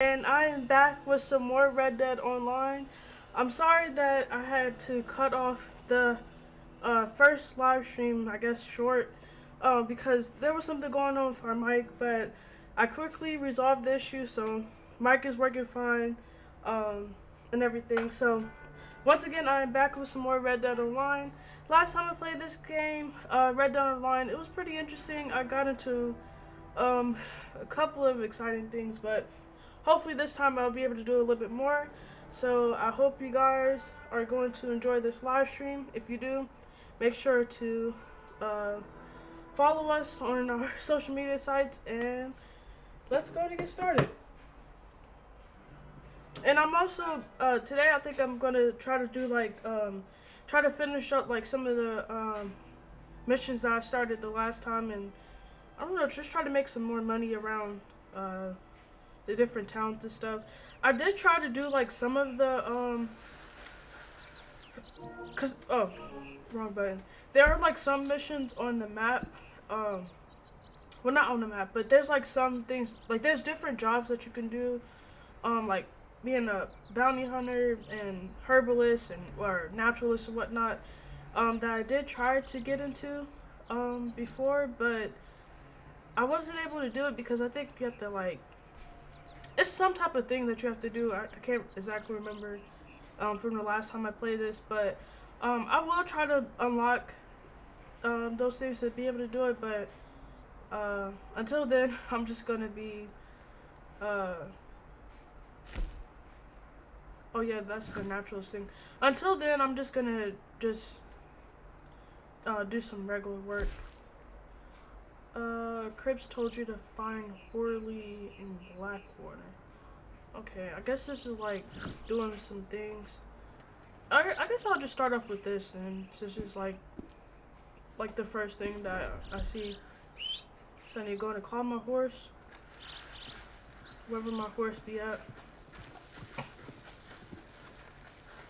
and I am back with some more Red Dead Online. I'm sorry that I had to cut off the uh, first live stream, I guess short, uh, because there was something going on with our mic, but I quickly resolved the issue, so mic is working fine um, and everything. So once again, I am back with some more Red Dead Online. Last time I played this game, uh, Red Dead Online, it was pretty interesting. I got into um, a couple of exciting things, but hopefully this time I'll be able to do a little bit more. So I hope you guys are going to enjoy this live stream. If you do, make sure to uh, follow us on our social media sites and let's go and get started. And I'm also, uh, today I think I'm going to try to do like, um, try to finish up like some of the um, missions that I started the last time and I don't know, just try to make some more money around uh, the different towns and stuff. I did try to do like some of the um cuz oh, wrong button. There are like some missions on the map um well not on the map, but there's like some things like there's different jobs that you can do um like being a bounty hunter and herbalist and or naturalist and whatnot um that I did try to get into um before, but I wasn't able to do it because I think you have to like it's some type of thing that you have to do. I, I can't exactly remember um, from the last time I played this, but um, I will try to unlock um, those things to be able to do it. But uh, until then, I'm just gonna be. Uh, oh yeah, that's the naturalist thing. Until then, I'm just gonna just uh, do some regular work. Uh, Cripps told you to find Horley in Blackwater. Okay, I guess this is like doing some things. I, I guess I'll just start off with this and since it's like like the first thing that I see. So I need to go to call my horse. Wherever my horse be at.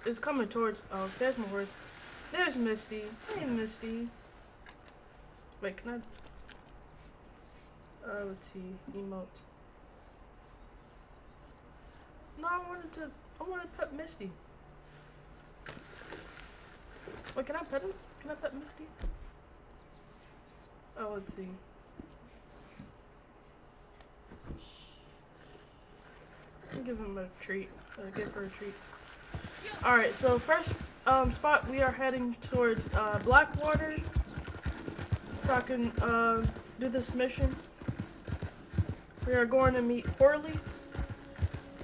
It's coming towards oh there's my horse. There's Misty. Hey Misty. Wait, can I uh, let's see, emote. No, I wanted to, I wanted to pet Misty. Wait, can I pet him? Can I pet Misty? Oh, let's see. Give him a treat. Uh, give her a treat. Alright, so first um, spot we are heading towards uh, Blackwater. So I can uh, do this mission. We are going to meet Horley.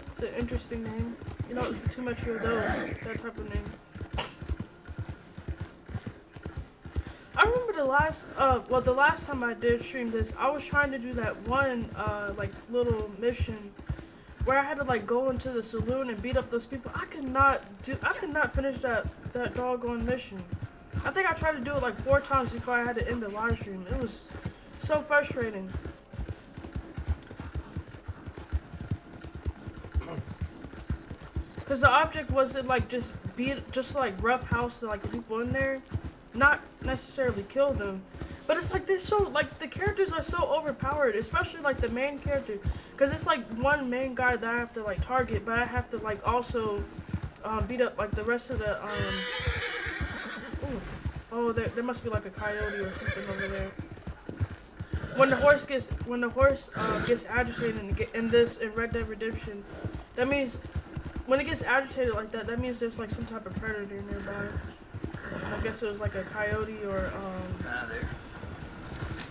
It's an interesting name. You don't too much of those, that type of name. I remember the last, uh, well, the last time I did stream this, I was trying to do that one, uh, like, little mission where I had to, like, go into the saloon and beat up those people. I could not do, I could not finish that, that doggone mission. I think I tried to do it, like, four times before I had to end the live stream. It was so frustrating. Because the object wasn't like just be just like rough house to like the people in there, not necessarily kill them. But it's like they're so like the characters are so overpowered, especially like the main character, because it's like one main guy that I have to like target, but I have to like also um, beat up like the rest of the um. Ooh. Oh, there, there must be like a coyote or something over there. When the horse gets when the horse uh, gets agitated in this in Red Dead Redemption, that means when it gets agitated like that, that means there's like some type of predator nearby. I guess it was like a coyote or um. Ah, there.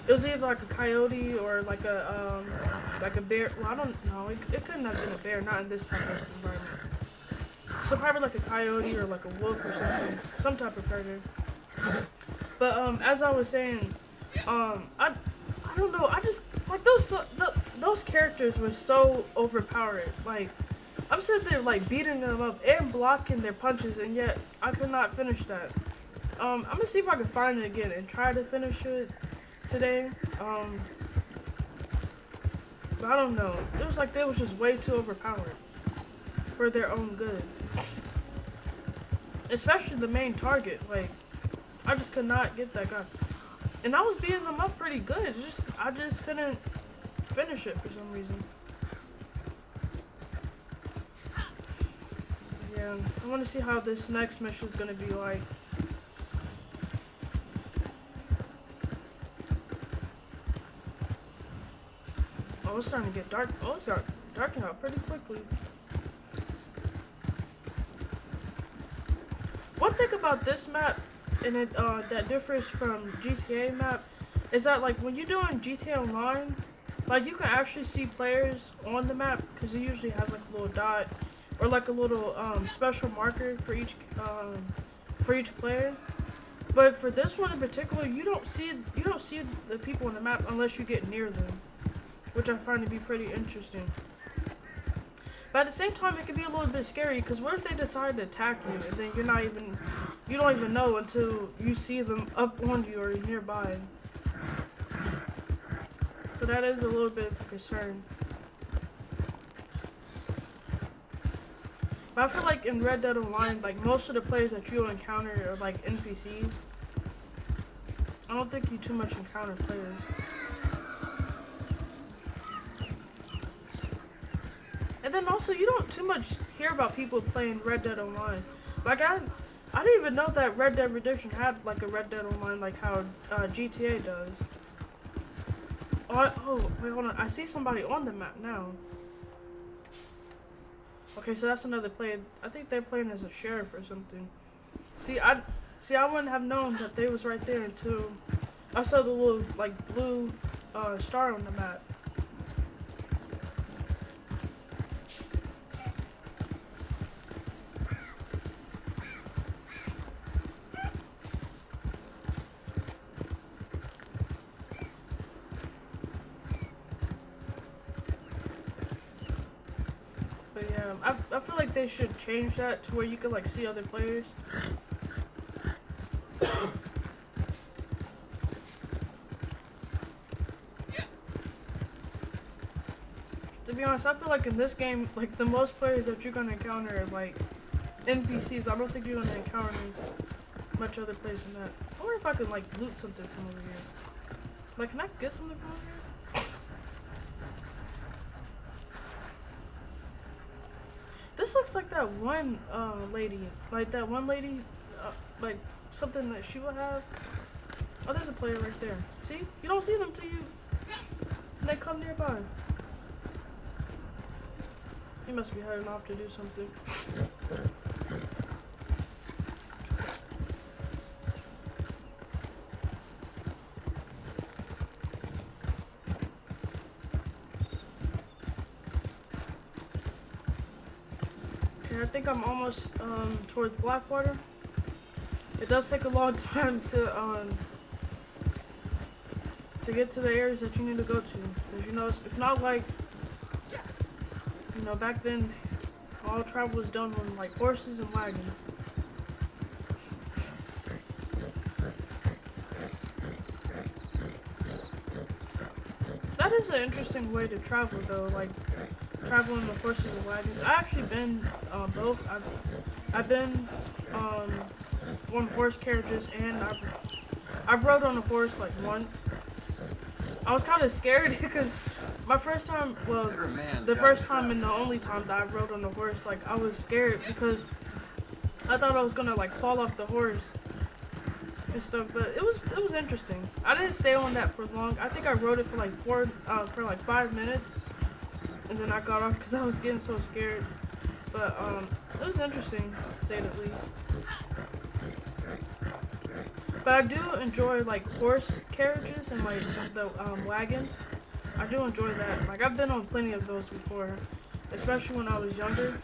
It was either like a coyote or like a um like a bear. Well, I don't know. It, it couldn't have been a bear, not in this type of environment. So probably like a coyote or like a wolf or something, some type of predator. But um, as I was saying, um, I I don't know. I just like those the, those characters were so overpowered. Like I'm sitting there like beating them up and blocking their punches, and yet I could not finish that. Um, I'm gonna see if I can find it again and try to finish it today. Um, but I don't know. It was like they was just way too overpowered for their own good. Especially the main target. Like, I just could not get that guy. And I was beating them up pretty good. Just I just couldn't finish it for some reason. Yeah, I want to see how this next mission is gonna be like. Oh, it's starting to get dark. Oh, it's dark, darking out pretty quickly. One thing about this map, and it uh, that differs from GTA map, is that like when you're doing GTA Online, like you can actually see players on the map because it usually has like a little dot or like a little um, special marker for each um, for each player. But for this one in particular, you don't see you don't see the people on the map unless you get near them, which I find to be pretty interesting. But at the same time, it can be a little bit scary because what if they decide to attack you and then you're not even you don't even know until you see them up on you or nearby. So that is a little bit of a concern. But I feel like in Red Dead Online, like most of the players that you'll encounter are like NPCs. I don't think you too much encounter players. And then also, you don't too much hear about people playing Red Dead Online. Like I, I didn't even know that Red Dead Redemption had like a Red Dead Online like how uh, GTA does. Oh, I, oh, wait, hold on. I see somebody on the map now. Okay, so that's another play. I think they're playing as a sheriff or something. See, I see. I wouldn't have known that they was right there until I saw the little like blue uh, star on the map. Yeah, I, I feel like they should change that to where you can like see other players. to be honest, I feel like in this game, like the most players that you're gonna encounter are like NPCs. I don't think you're gonna encounter much other players than that. I wonder if I can like loot something from over here. Like, can I get something from over here? This looks like that one uh, lady, like that one lady, uh, like something that she will have. Oh, there's a player right there. See, you don't see them till you, till they come nearby. He must be heading off to do something. Okay, I think I'm almost um, towards Blackwater. It does take a long time to um, to get to the areas that you need to go to. Because you know, it's, it's not like you know back then all travel was done on like horses and wagons. That is an interesting way to travel though, like traveling with horses and wagons. I actually been uh, both. I've, I've been um, on horse carriages and I've, I've rode on a horse like once. I was kind of scared because my first time, well, the first time and the only time that I rode on a horse, like I was scared because I thought I was gonna like fall off the horse and stuff. But it was it was interesting. I didn't stay on that for long. I think I rode it for like four uh, for like five minutes, and then I got off because I was getting so scared. But um, it was interesting to say the least. But I do enjoy like horse carriages and like the um, wagons. I do enjoy that. Like I've been on plenty of those before, especially when I was younger.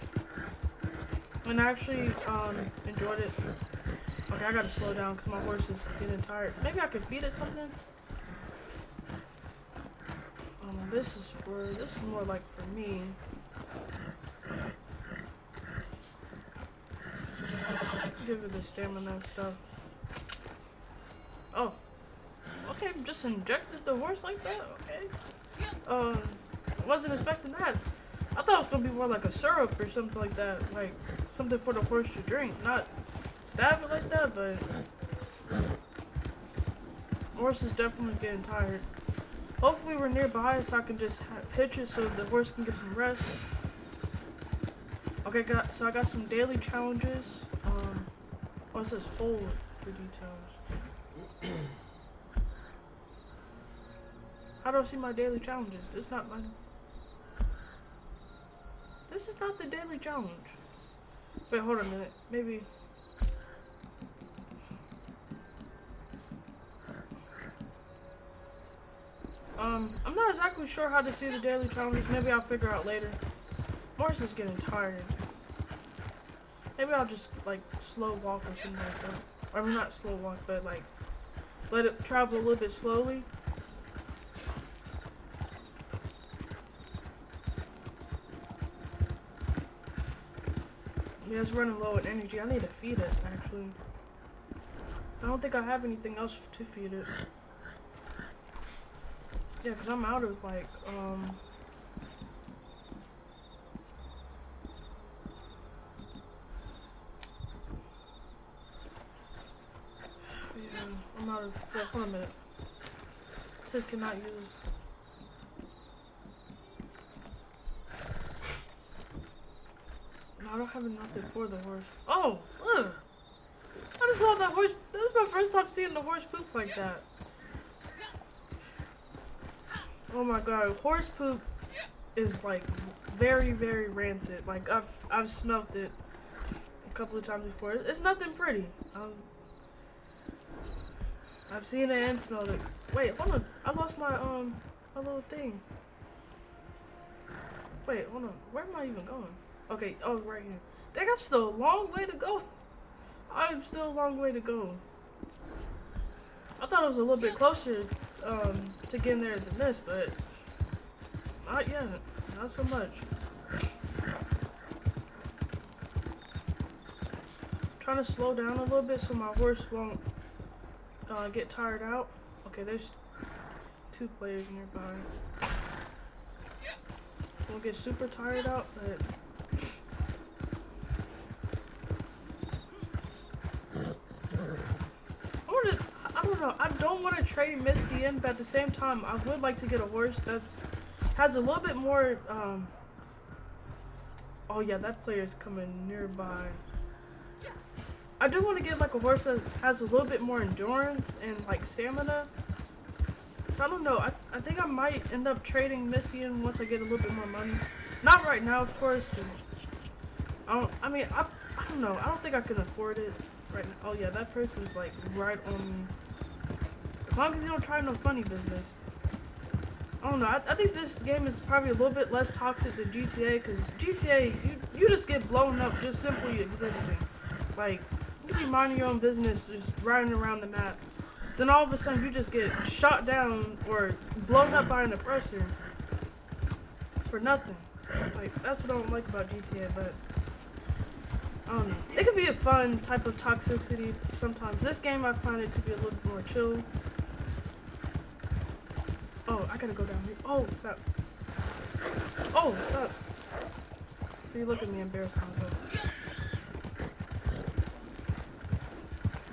And I actually um, enjoyed it. Okay, I gotta slow down because my horse is getting tired. Maybe I could feed it something. Um, this is for this is more like me. Give it the stamina and stuff. Oh. Okay, just injected the horse like that? Okay. Um, wasn't expecting that. I thought it was gonna be more like a syrup or something like that. Like, something for the horse to drink. Not stab it like that, but... Horse is definitely getting tired. Hopefully we're nearby so I can just hitch it so the horse can get some rest. Okay, got so I got some daily challenges. Um, oh, it says hold for details. How do I see my daily challenges? This is not my. This is not the daily challenge. Wait, hold on a minute. Maybe. Um, I'm not exactly sure how to see the daily challenges. Maybe I'll figure out later. Morris is getting tired. Maybe I'll just like slow walk or something like that. I mean, not slow walk, but like let it travel a little bit slowly. Yeah, it's running low on energy. I need to feed it, actually. I don't think I have anything else to feed it. Yeah, because I'm out of, like, um... Yeah, I'm out of... Wait, hold on a minute. It says cannot use... I don't have nothing for the horse. Oh! Ugh! I just saw that horse. This is my first time seeing the horse poop like that. Oh my god, horse poop is like very, very rancid. Like I've I've smelt it a couple of times before. It's nothing pretty. Um, I've seen it and smelled it. Wait, hold on. I lost my um my little thing. Wait, hold on. Where am I even going? Okay, oh right here. Think I'm still a long way to go. I'm still a long way to go. I thought it was a little bit closer um, to get in there than this, but not yet. Not so much. Trying to slow down a little bit so my horse won't uh, get tired out. Okay, there's two players nearby. Won't get super tired out, but don't know. I don't want to trade Misty in, but at the same time, I would like to get a horse that's has a little bit more. Um, oh yeah, that player is coming nearby. I do want to get like a horse that has a little bit more endurance and like stamina. So I don't know. I, I think I might end up trading Misty in once I get a little bit more money. Not right now, of course, because I don't. I mean, I, I don't know. I don't think I can afford it right now. Oh yeah, that person's like right on me. Long as you don't try no funny business. I don't know. I, I think this game is probably a little bit less toxic than GTA because GTA, you, you just get blown up just simply existing. Like, you be minding your own business, just riding around the map. Then all of a sudden you just get shot down or blown up by an oppressor for nothing. Like, that's what I don't like about GTA, but I don't know. It could be a fun type of toxicity sometimes. This game I find it to be a little more chill. Oh, I gotta go down here. Oh, stop. Oh, stop. See, look at me embarrassing myself.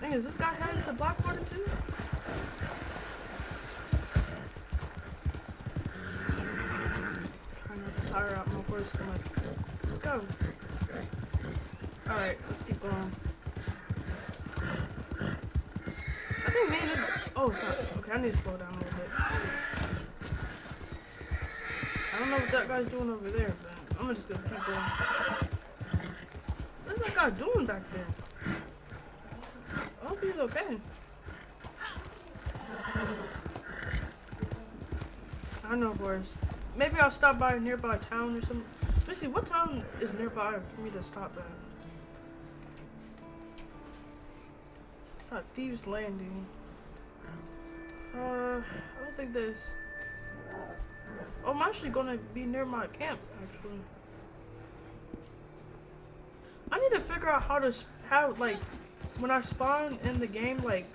Dang, is this guy heading to Blackwater too? Trying not to tire out my horse too much. Let's go. Alright, let's keep going. I think me and this. Oh, stop. Okay, I need to slow down a little bit. I don't know what that guy's doing over there, but I'm just gonna keep going. What's that guy doing back there? I hope he's okay. I don't know, boys. Maybe I'll stop by a nearby town or something. Let's see, what town is nearby for me to stop at? Uh, Thieves Landing. Uh, I don't think there's... I'm actually gonna be near my camp, actually. I need to figure out how to, how, like, when I spawn in the game, like,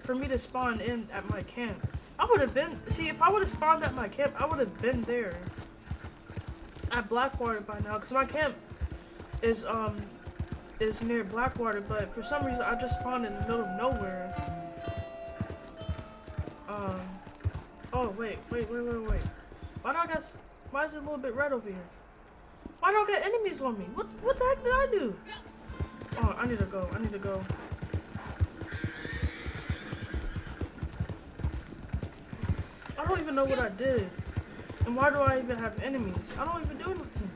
for me to spawn in at my camp. I would have been, see, if I would have spawned at my camp, I would have been there at Blackwater by now, because my camp is, um, is near Blackwater, but for some reason, I just spawned in the middle of nowhere. Um, oh, wait, wait, wait, wait, wait. Why do I guess? Why is it a little bit red over here? Why don't I get enemies on me? What what the heck did I do? Oh, I need to go. I need to go. I don't even know what I did. And why do I even have enemies? I don't even do anything.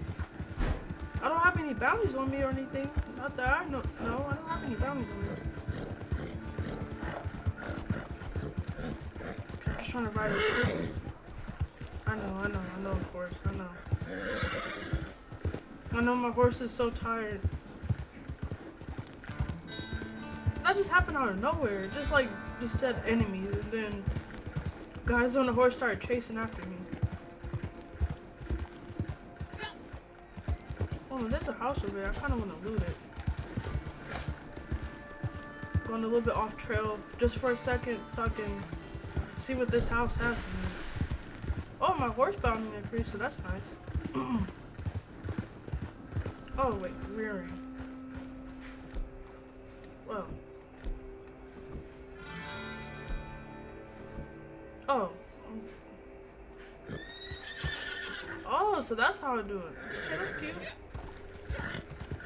I don't have any bounties on me or anything. Not that I know. No, I don't have any bounties on me. I'm just trying to ride this. I know, I know, I know, of course, I know. I know my horse is so tired. That just happened out of nowhere. Just like, just said enemies, and then guys on the horse started chasing after me. Oh, there's a house over there. I kind of want to loot it. Going a little bit off trail just for a second so I can see what this house has. Oh, my horse bounding increased, so that's nice. oh, wait, rearing. Well. Oh. Oh, so that's how I do it. Okay, that's cute.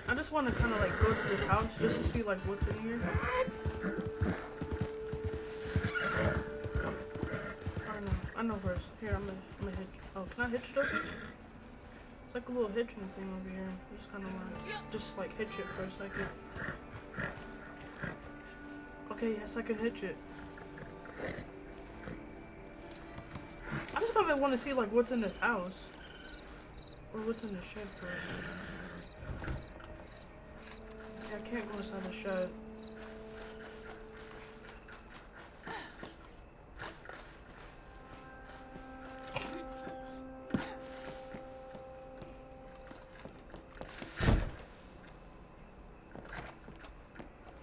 I just want to kind of like go to this house just to see like what's in here. I know, first. Here, I'm gonna, I'm gonna hitch. Oh, can I hitch it over? It's like a little hitching thing over here. Just kind of like, just like hitch it for a second. Okay, yes, I can hitch it. I just kind of want to see like what's in this house. Or what's in the shed for Yeah, I can't go inside the shed.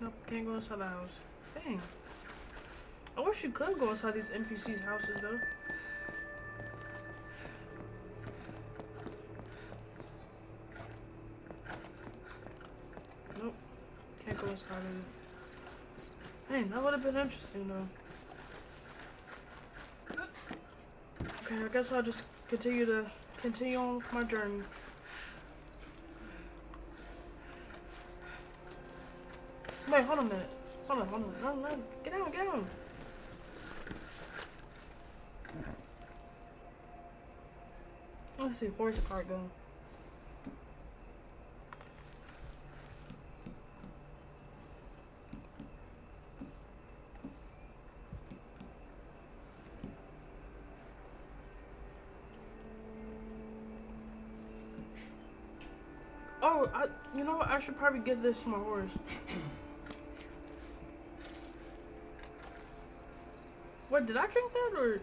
Nope, can't go inside the house. Dang. I wish you could go inside these NPCs' houses though. Nope. Can't go inside it. Man, that would have been interesting though. Okay, I guess I'll just continue to continue on with my journey. Wait, hold on a minute. Hold on, hold on. No, no. Get down, get down. Let's see, where's the cart going? Oh, I, you know what? I should probably give this to my horse. What, did I drink that or?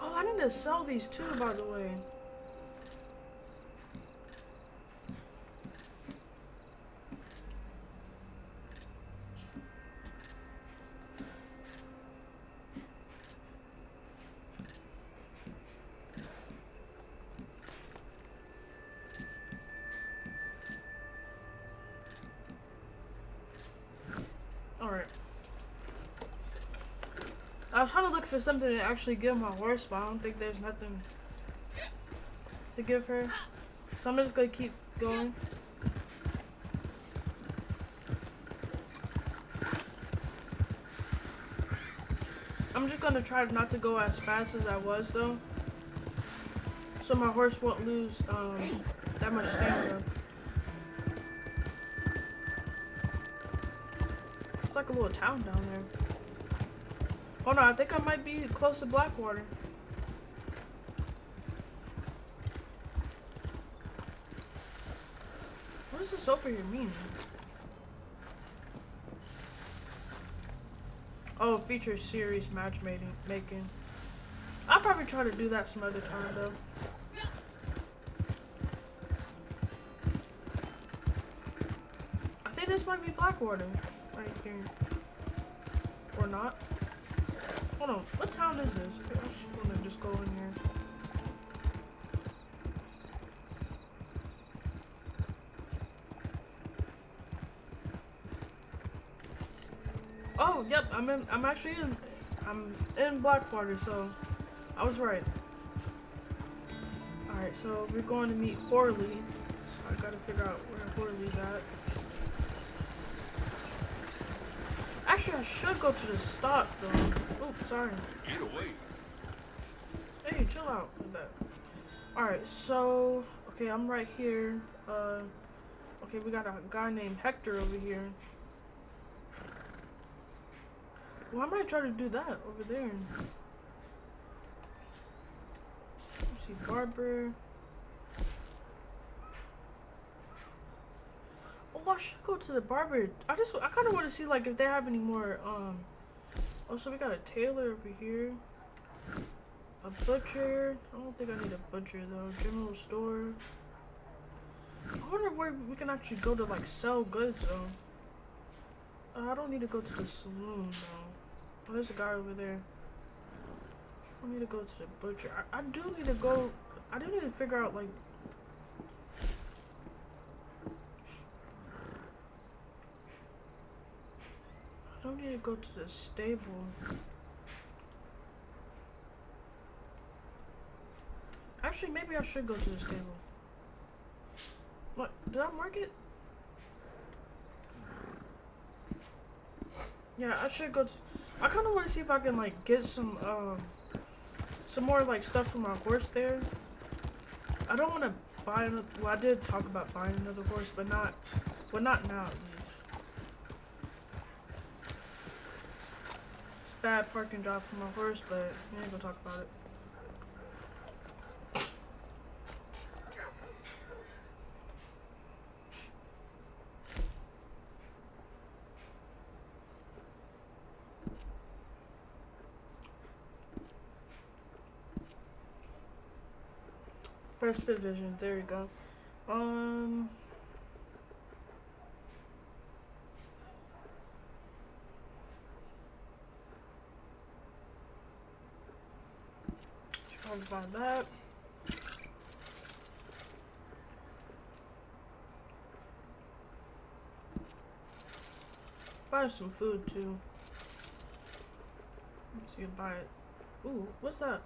Oh, I need to sell these too, by the way. Alright. I was trying to look for something to actually give my horse, but I don't think there's nothing to give her. So I'm just gonna keep going. I'm just gonna try not to go as fast as I was though. So my horse won't lose um, that much stamina. It's like a little town down there. Hold on, I think I might be close to Blackwater. What does this over here mean? Oh, feature series matchmaking making. I'll probably try to do that some other time though. I think this might be Blackwater right here. Or not. Hold on, what town is this? I'm just gonna just go in here. Oh, yep, I'm in, I'm actually in, I'm in Blackwater, so I was right. Alright, so we're going to meet Horley. So I gotta figure out where Horley's at. Actually, I should go to the stop, though. Sorry. Get away. Hey, chill out with that. Alright, so... Okay, I'm right here. Uh... Okay, we got a guy named Hector over here. Well, I might try to do that over there. Let's see, Barber. Oh, I should go to the barber. I just, I kind of want to see, like, if they have any more, um... Oh, so we got a tailor over here. A butcher. I don't think I need a butcher, though. General store. I wonder where we can actually go to, like, sell goods, though. Uh, I don't need to go to the saloon, though. Oh, there's a guy over there. I need to go to the butcher. I, I do need to go. I do need to figure out like. Don't need to go to the stable. Actually, maybe I should go to the stable. What? Did I mark it? Yeah, I should go to. I kind of want to see if I can like get some um some more like stuff for my horse there. I don't want to buy another. Well, I did talk about buying another horse, but not, But not now at least. It's bad parking job for my horse, but we ain't gonna talk about it. Press vision. There we go. Um. Trying to find that. Buy some food too. Let's see, buy it. Ooh, what's that?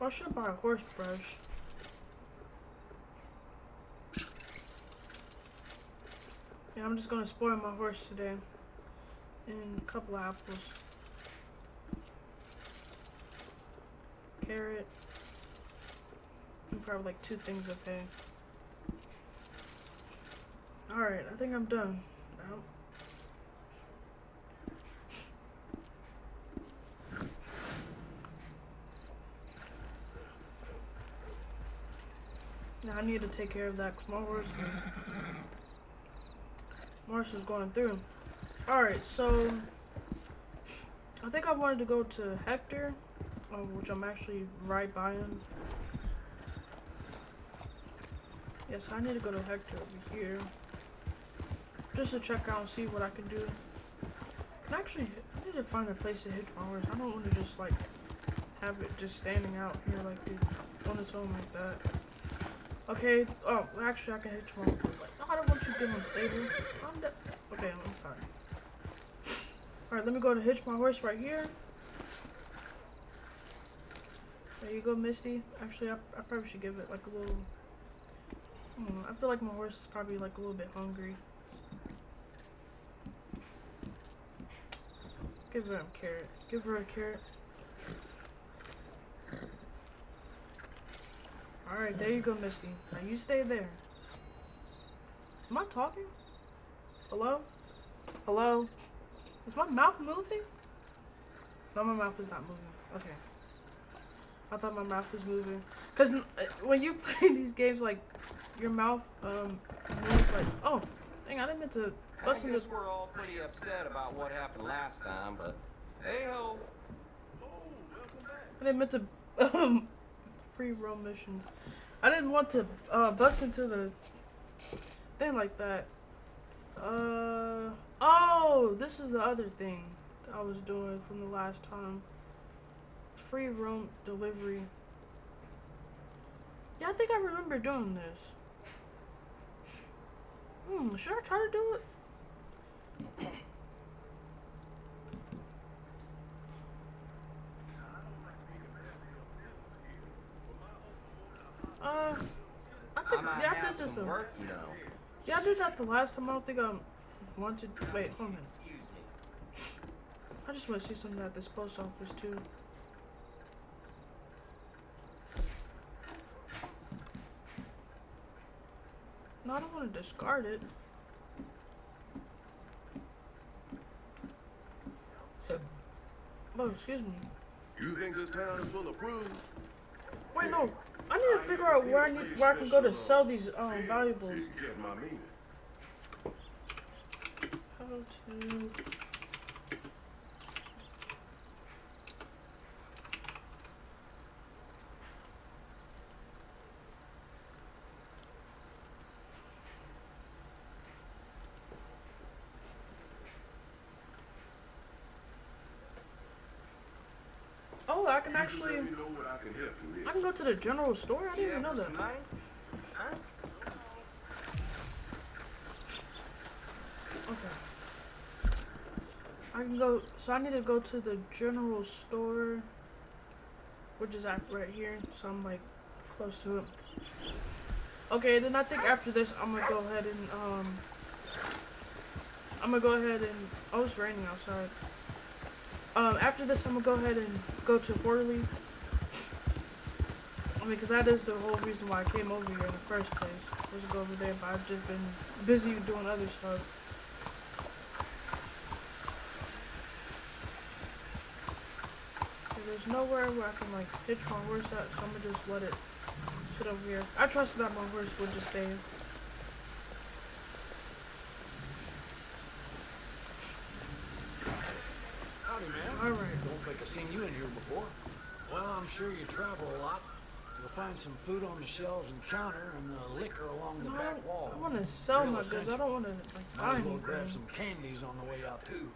I should buy a horse brush. Yeah, I'm just gonna spoil my horse today. And a couple apples. Carrot. And probably like two things of hay. Alright, I think I'm done. Now. Now I need to take care of that because my horse was, my was going through. Alright, so I think I wanted to go to Hector, uh, which I'm actually right by him. Yes, I need to go to Hector over here. Just to check out and see what I can do. And actually, I need to find a place to hitch my horse. I don't want to just like have it just standing out here like on its own like that. Okay, oh, actually I can hit you on, I don't want you to get unstable. I'm okay, I'm sorry. Alright, let me go to hitch my horse right here. There you go, Misty. Actually, I, I probably should give it like a little... Hmm, I feel like my horse is probably like a little bit hungry. Give her a carrot. Give her a carrot. Alright, there you go, Misty. Now you stay there. Am I talking? Hello? Hello? Is my mouth moving? No, my mouth is not moving. Okay. I thought my mouth was moving. Because uh, when you play these games, like, your mouth, um, moves like, oh, dang, I didn't mean to bust I into... guess we're all pretty upset about what happened last time, but hey-ho. I didn't mean to, um, free roam missions. I didn't want to uh, bust into the thing like that. Uh oh, this is the other thing I was doing from the last time free roam delivery. Yeah, I think I remember doing this. Hmm, should I try to do it? uh, I think, I yeah, I did this. Some work, you know. Yeah, I did that the last time. I don't think I wanted. Wait, hold on. I just want to see something at this post office too. I don't want to discard it. Oh, excuse me. You think this town is full of prudes? Wait, no. I need to figure out where I need where I can go to sell these um valuables. You get my meaning. How to actually let know what I can help you with. I can go to the general store. I didn't even know that. some money? Huh? Okay. I can go. So I need to go to the general store, which is right here. So I'm like close to it. Okay, then I think after this I'm gonna go ahead and um. I'm gonna go ahead and oh it's raining outside. Um, after this I'm gonna go ahead and go to Quarterly. I mean, because that is the whole reason why I came over here in the first place. I Was to go over there, but I've just been busy doing other stuff. There's nowhere where I can like hitch my horse at, so I'm gonna just let it sit over here. I trust that my horse would just stay. Howdy, man. Alright. Don't think I've seen you in here before. Well, I'm sure you travel a lot. You'll find some food on the shelves and counter and the liquor along the No, back wall. I want to sell Real my goods. I don't want to like buy Might as well grab some candies on the way out, too.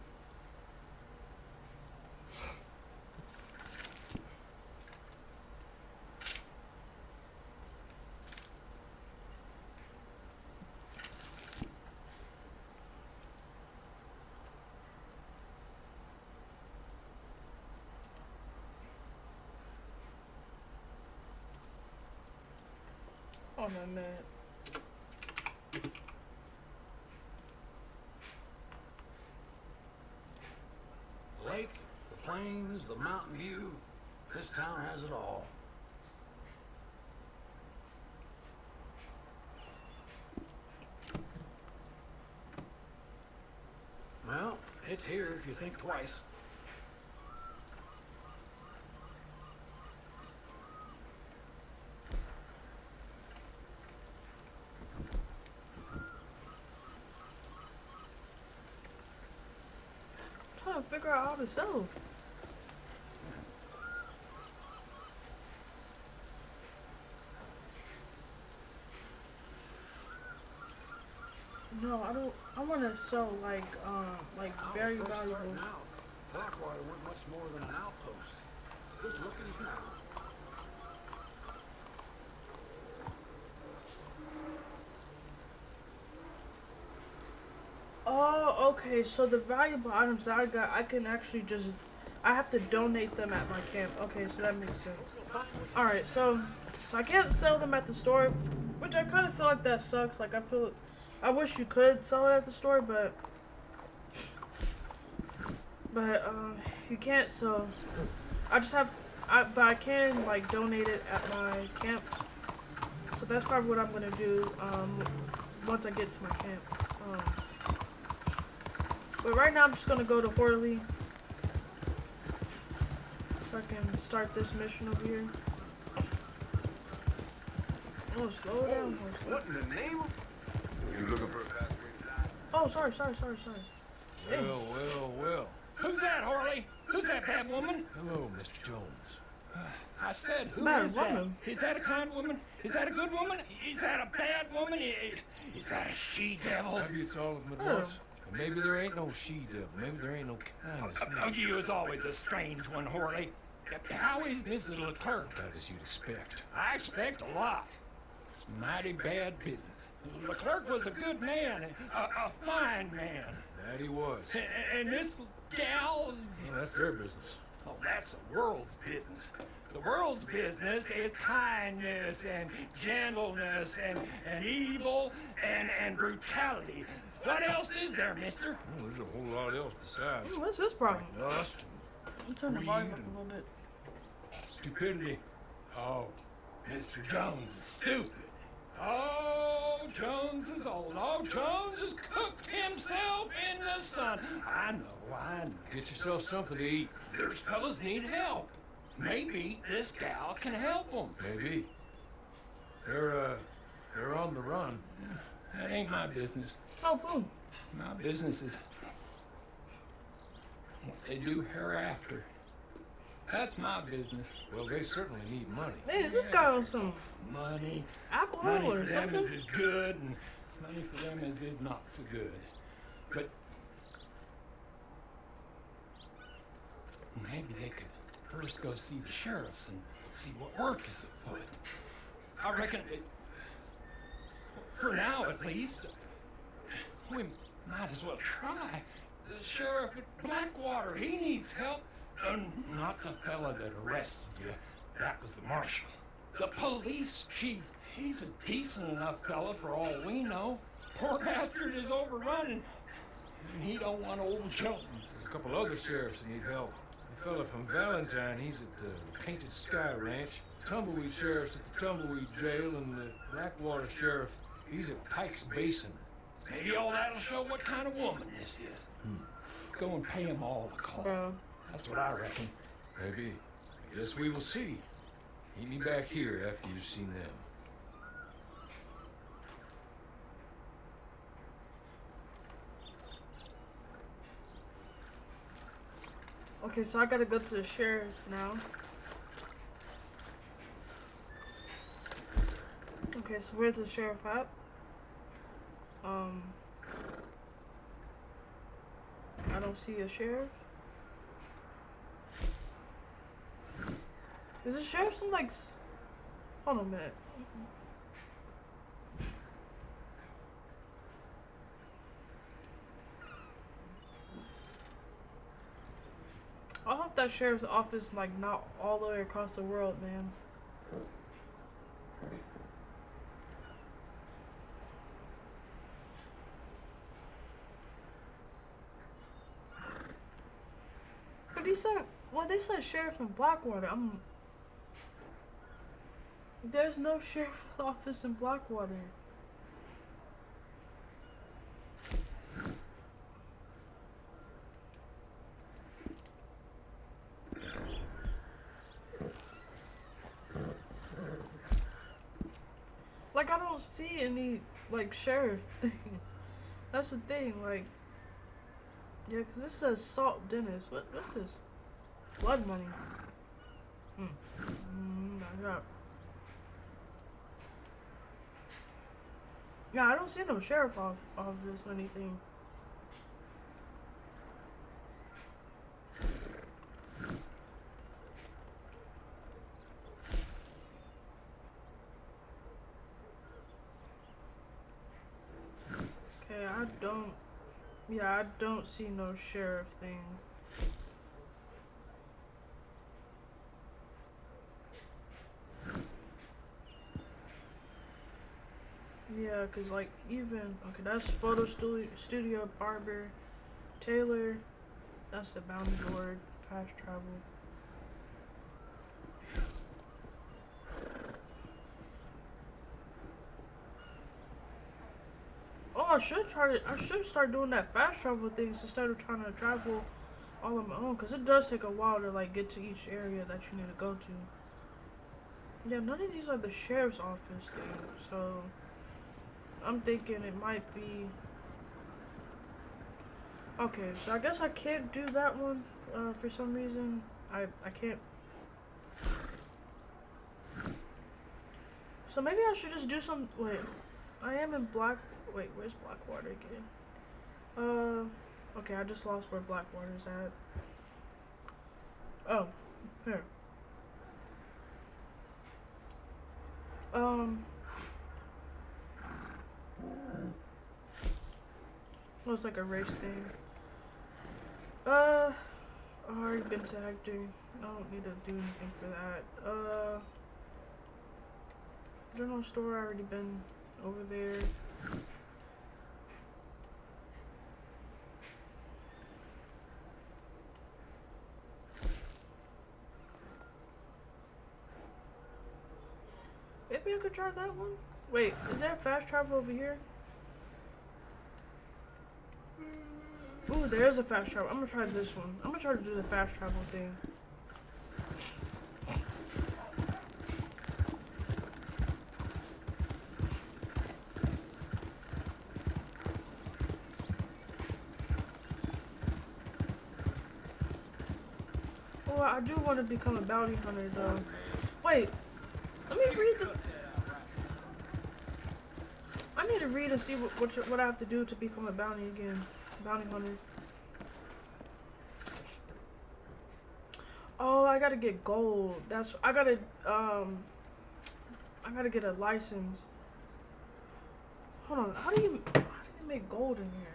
Lake, the plains, the mountain view. This town has it all. Well, it's here if you think twice. I'm trying to figure out how to sell. No, I don't. I want to sell like, um, like I very valuable. starting out. Blackwater weren't much more than an outpost. Just look at us now. Oh, okay. So the valuable items that I got, I can actually just, I have to donate them at my camp. Okay, so that makes sense. All right, so, so I can't sell them at the store, which I kind of feel like that sucks. Like I feel, I wish you could sell it at the store, but, but um, you can't. So, I just have, I, but I can like donate it at my camp. So that's probably what I'm gonna do um, once I get to my camp. Um, but right now I'm just gonna go to Horley. So I can start this mission over here. Oh, slow oh, down, horse. What in the name of... You looking for a fast way to die? Oh, sorry, sorry, sorry, sorry. Hey. Well, well, well. Who's that, Harley? Who's that bad woman? Hello, Mr. Jones. Uh, I said, who Bad is that? woman? Is that a kind woman? Is that a good woman? Is that a bad woman? Is that a she-devil? Maybe it's all of them at Oh. once. And maybe there ain't no she-devil. Maybe there ain't no kindness. Oh, you was always a strange one, Horley. How is Mrs. Leclerc? About as you'd expect. I expect a lot. It's mighty bad business. Leclerc was a good man, a, a fine man. That he was. A- And this gal, Well, that's their business. oh, that's the world's business. The world's business is kindness and gentleness and, and evil and, and brutality. What else is there, mister? Oh, there's a whole lot else besides. Ooh, What's his problem? Lust, I'll turn the volume up a little bit. Stupidity. Oh, Mr. Jones is stupid. Oh, Jones is old. Oh, Jones has cooked himself in the sun. I know, I know. get yourself something to eat. There's fellas need help. Maybe this gal can help them. Maybe. They're, uh, they're on the run. That ain't my business. Oh, boom. My business is what they do hereafter. That's my business. Well, they certainly need money. Hey, is this guy on some Money. alcohol Money or for them something? is as good, and money for them is, is not so good. But maybe they could first go see the sheriffs and see what work is afoot. I reckon, it, for now at least, we might as well try. The sheriff at Blackwater, he needs help. And not the fella that arrested you. That was the marshal. The police chief, he's a decent enough fella for all we know. Poor bastard is overrun and, and he don't want old Jones. There's a couple other sheriffs that need help. A fella from Valentine, he's at the Painted Sky Ranch. Tumbleweed Sheriff's at the Tumbleweed Jail, and the Blackwater Sheriff, he's at Pike's Basin. Maybe all that'll show what kind of woman this is. Go and pay them all a call. Bro. That's what I reckon. Maybe. I guess we will see. Meet me back here after you've seen them. Okay, so I gotta go to the sheriff now. Okay, so where's the sheriff at? Um, I don't see a sheriff. Is the sheriff some like? Hold on a minute. I hope that sheriff's office like not all the way across the world, man. He said, well, they said sheriff in Blackwater. I'm. There's no sheriff's office in Blackwater. Like I don't see any like sheriff thing. That's the thing. Like, yeah, 'cause this says Saint Denis. What what's this? Blood money. Hmm. Mm, I got. Yeah, I don't see no sheriff off of this or anything. Okay, I don't. Yeah, I don't see no sheriff thing. Yeah, cause like even okay, that's photo studio, studio barber, tailor. That's the bounty board, fast travel. I should try to. I should start doing that fast travel things instead of trying to travel all on my own, cause it does take a while to like get to each area that you need to go to. Yeah, none of these are the sheriff's office things, so I'm thinking it might be. Okay, so I guess I can't do that one uh, for some reason. I I can't. So maybe I should just do some. Wait, I am in Black. Wait, where's Blackwater again? Uh, okay, I just lost where Blackwater's at. Oh, here. Um. Looks like a race thing. Uh, I already been tagged, Hector. I don't need to do anything for that. Uh, general store. I already been over there. I could try that one. Wait, is there fast travel over here? Ooh, there's a fast travel. I'm gonna try this one. I'm gonna try to do the fast travel thing. Oh, I do want to become a bounty hunter though. Wait, let me read the. I need read and see what what, you- what I have to do to become a bounty again, bounty hunter. Oh, I gotta get gold. That's I gotta um. I gotta get a license. Hold on, how do you how do you make gold in here?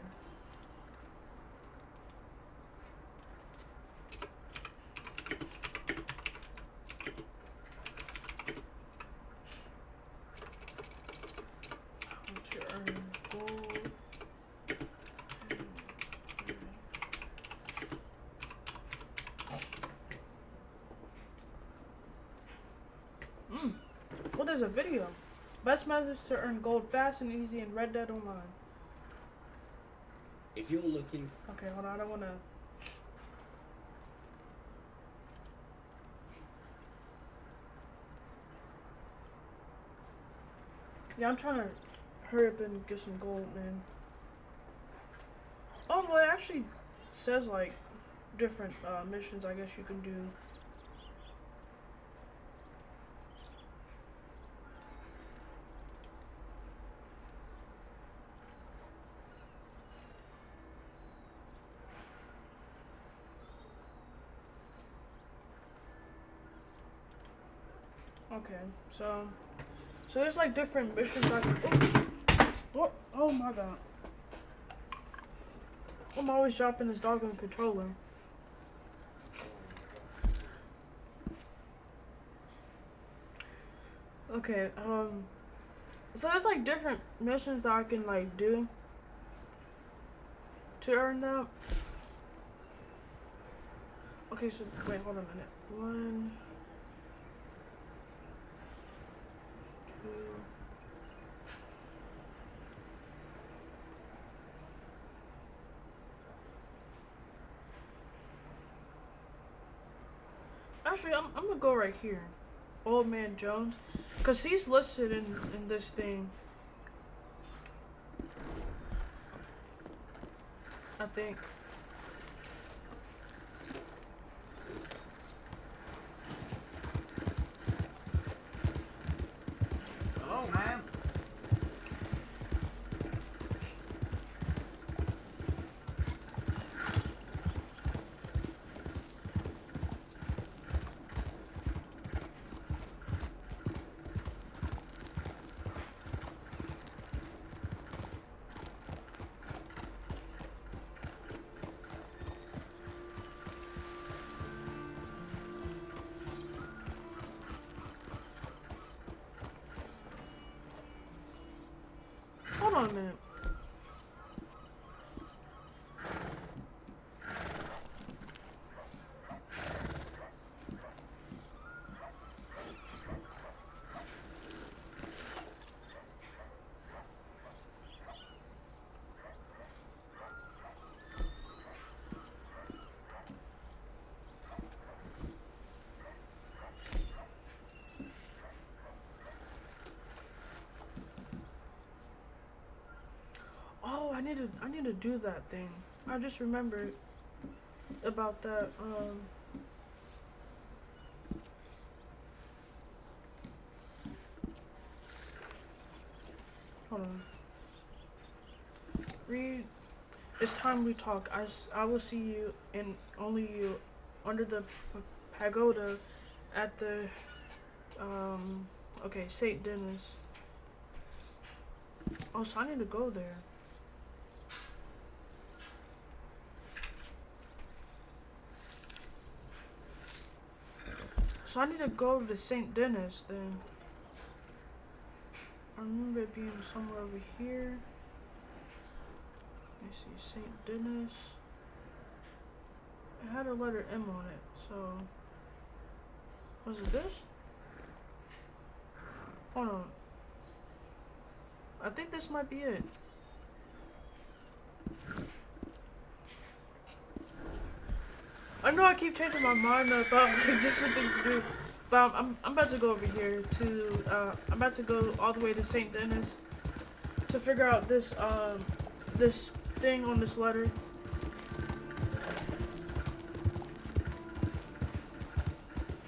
How to earn gold. Mm. Well, there's a video. Best methods to earn gold fast and easy in Red Dead Online. If you're looking, Okay, hold on. I don't want to. Yeah, I'm trying to hurry up and get some gold, man. Oh, well, it actually says like different uh, missions. I guess you can do. Okay, so so there's like different missions I can. Oh, what? Oh my god! I'm always dropping this dog on controller. Okay, um, so there's like different missions that I can like do to earn that. Okay, so wait, hold on a minute. One. two. Actually, I'm, I'm gonna go right here. Old Man Jones. Because he's listed in, in this thing. I think. On a need to I need to do that thing. I just remembered about that. Um. Hold on. Read. It's time we talk. I, I will see you and only you under the pagoda at the um okay Saint Denis. Oh, so I need to go there. So I need to go to the St. Denis then. I remember it being somewhere over here. Let me see, St. Denis. It had a letter M on it, so. Was it this? Hold on. I think this might be it. I know I keep changing my mind about like, different things to do, but I'm, I'm, I'm about to go over here to, uh, I'm about to go all the way to St. Denis to figure out this, um, this thing on this letter.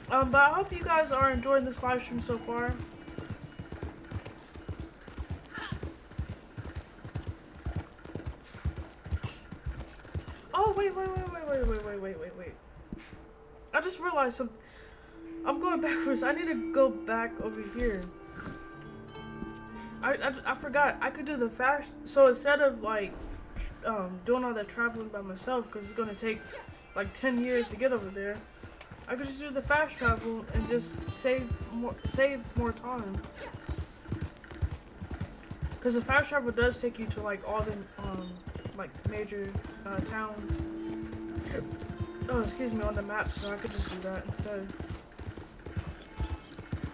Um, but I hope you guys are enjoying this live stream so far. Realized something. I'm going backwards. I need to go back over here. I, I, I forgot. I could do the fast. So instead of like um, doing all that traveling by myself, because it's going to take like 10 years to get over there, I could just do the fast travel and just save more, save more time. Because the fast travel does take you to like all the um, like major uh, towns. Oh, excuse me, on the map, so I could just do that instead.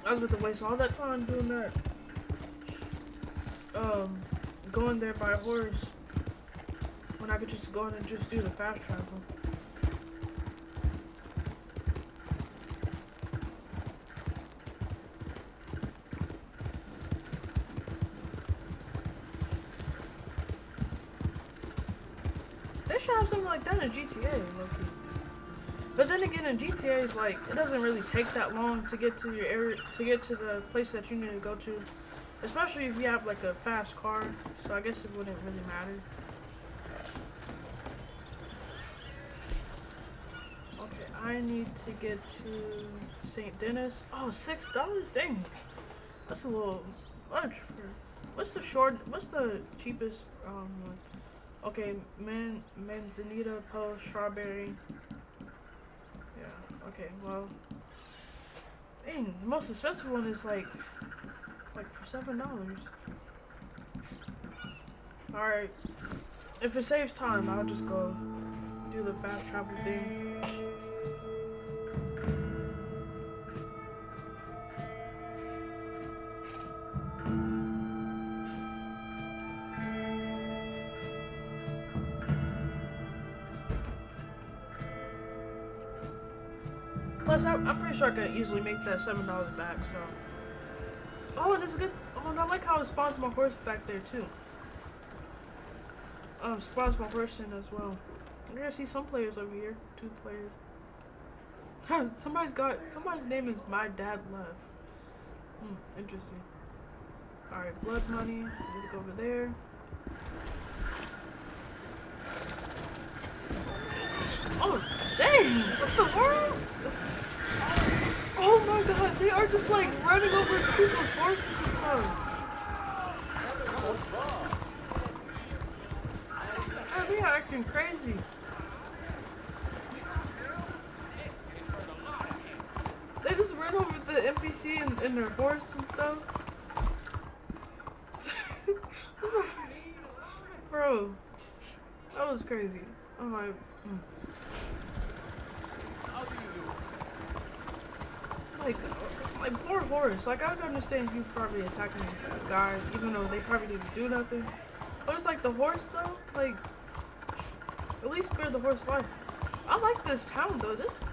I was about to waste all that time doing that. Um, going there by horse when I could just go in and just do the fast travel. They should have something like that in GTA, low-key. But then again, in GTA, it's like it doesn't really take that long to get to your area, to get to the place that you need to go to, especially if you have like a fast car. So I guess it wouldn't really matter. Okay, I need to get to St. Denis. Oh, six dollars, dang, that's a little much for. What's the short? What's the cheapest? Um, one? okay, man, manzanita, post, strawberry. Okay, well. Dang, the most expensive one is like, like for seven dollars. Alright, if it saves time, I'll just go do the fast travel thing. Plus, I'm, I'm pretty sure I could easily make that seven dollars back. So, oh, and it's good. Oh, I like how it spawns my horse back there too. Um, spawns my horse in as well. I gotta see some players over here. Two players. somebody's got somebody's name is my dad Love. Hmm, interesting. All right, blood money. Need to go over there. Oh, dang! What the world? Oh my god, they are just like running over people's horses and stuff. Oh, they are acting crazy. They just ran over the NPC and, and their horse and stuff. Bro, that was crazy. Oh my. Mm. like, like, like poor horse. Like I would understand you probably attacking a guy, even though they probably didn't do nothing. But it's like the horse though, like at least spare the horse life. I like this town though. This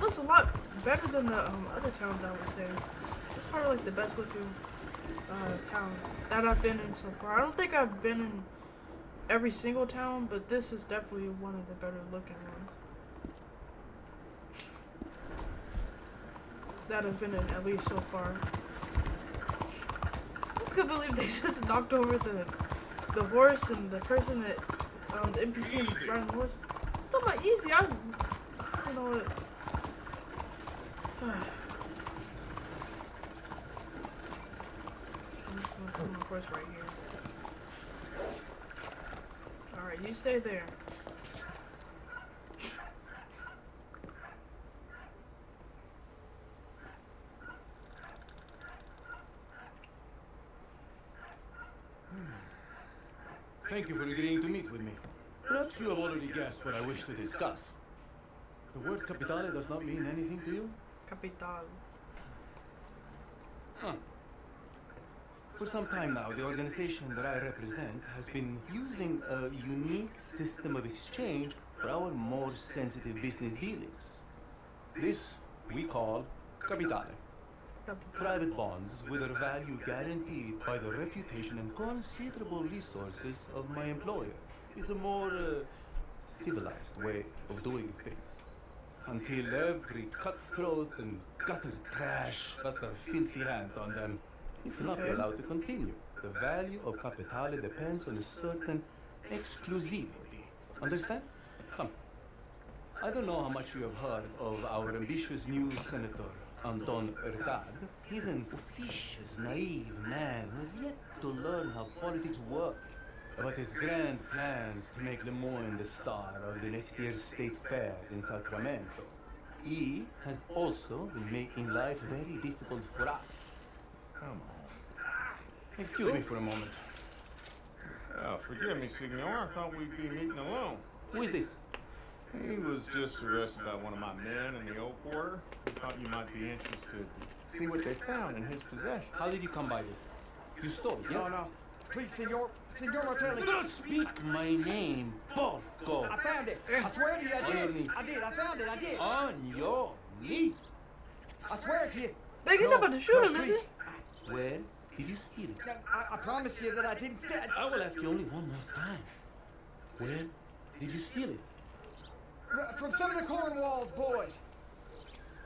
looks a lot better than the um, other towns I would say. It's probably like the best looking uh, town that I've been in so far. I don't think I've been in every single town, but this is definitely one of the better looking ones. That have been in at least so far. I just couldn't believe they just knocked over the the horse and the person that um the NPC is riding the horse. It's talking about easy. I you know what. I'm just gonna put my horse right here. Alright, you stay there. Thank you for agreeing to meet with me. Perhaps you have already guessed what I wish to discuss. The word capitale does not mean anything to you? Capital. Huh. For some time now, the organization that I represent has been using a unique system of exchange for our more sensitive business dealings. This we call capitale. Private bonds with a value guaranteed by the reputation and considerable resources of my employer. It's a more uh, civilized way of doing things. Until every cutthroat and gutter trash got their filthy hands on them, it cannot be allowed to continue. The value of capitale depends on a certain exclusivity. Understand? Come. I don't know how much you have heard of our ambitious new senator, Anton Ricard. He's an officious, naive man who has yet to learn how politics work. But his grand plans to make Le Moyne the star of the next year's state fair in Sacramento. He has also been making life very difficult for us. Come on. Excuse me for a moment. Oh, forgive me, Signor. I thought we'd be meeting alone. Who is this? He was just arrested by one of my men in the old quarter. I thought you might be interested to see what they found in his possession. How did you come by this? You stole it, yes? No, no. Please, senor. Senor Martelli. Do not speak my name, Porco! I found it. I swear to you, I did. knees. I did. I found it. I did. On your knees! I swear it to you. They he's No, about to shoot no, him, is please. he? Where did you steal it? No, I, I promise you that I didn't steal it. I will ask you only one more time. Where did you steal it? From some of the Cornwall's boys.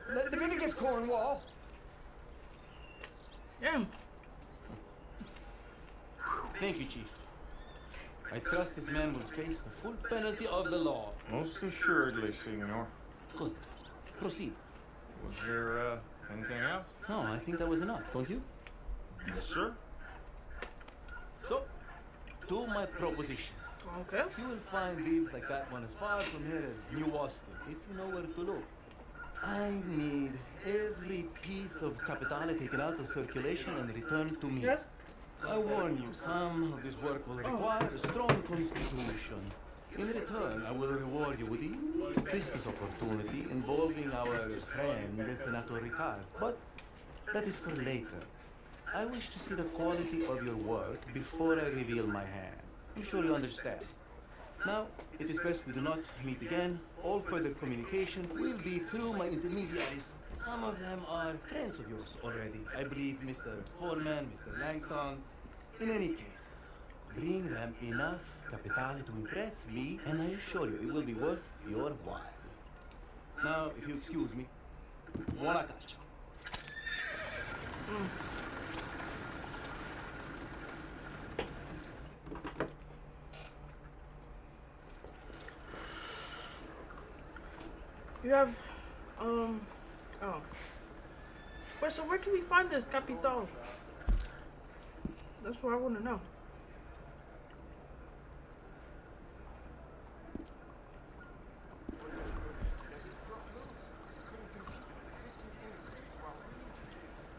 the Leviticus Cornwall. Damn. Thank you, Chief. I trust this man will face the full penalty of the law. Most assuredly, Signor. Good. Proceed. Was there, uh, anything else? No, I think that was enough, don't you? Yes, sir. So, to my proposition. Okay. You will find deals like that one as far from here as New Austin, if you know where to look. I need every piece of capitale taken out of circulation and returned to me. Yes. I warn you, some of this work will oh. require a strong constitution. In return, I will reward you with a business opportunity involving our friend, Senator Ricard. But that is for later. I wish to see the quality of your work before I reveal my hand. I'm sure you understand. Now, it is best we do not meet again. All further communication will be through my intermediaries. Some of them are friends of yours already. I believe Mr. Foreman, Mr. Langton. In any case, bring them enough capitale to impress me, and I assure you it will be worth your while. Now, if you excuse me, buona caccia. You have, um, oh. Wait, so where can we find this Capital? That's what I want to know.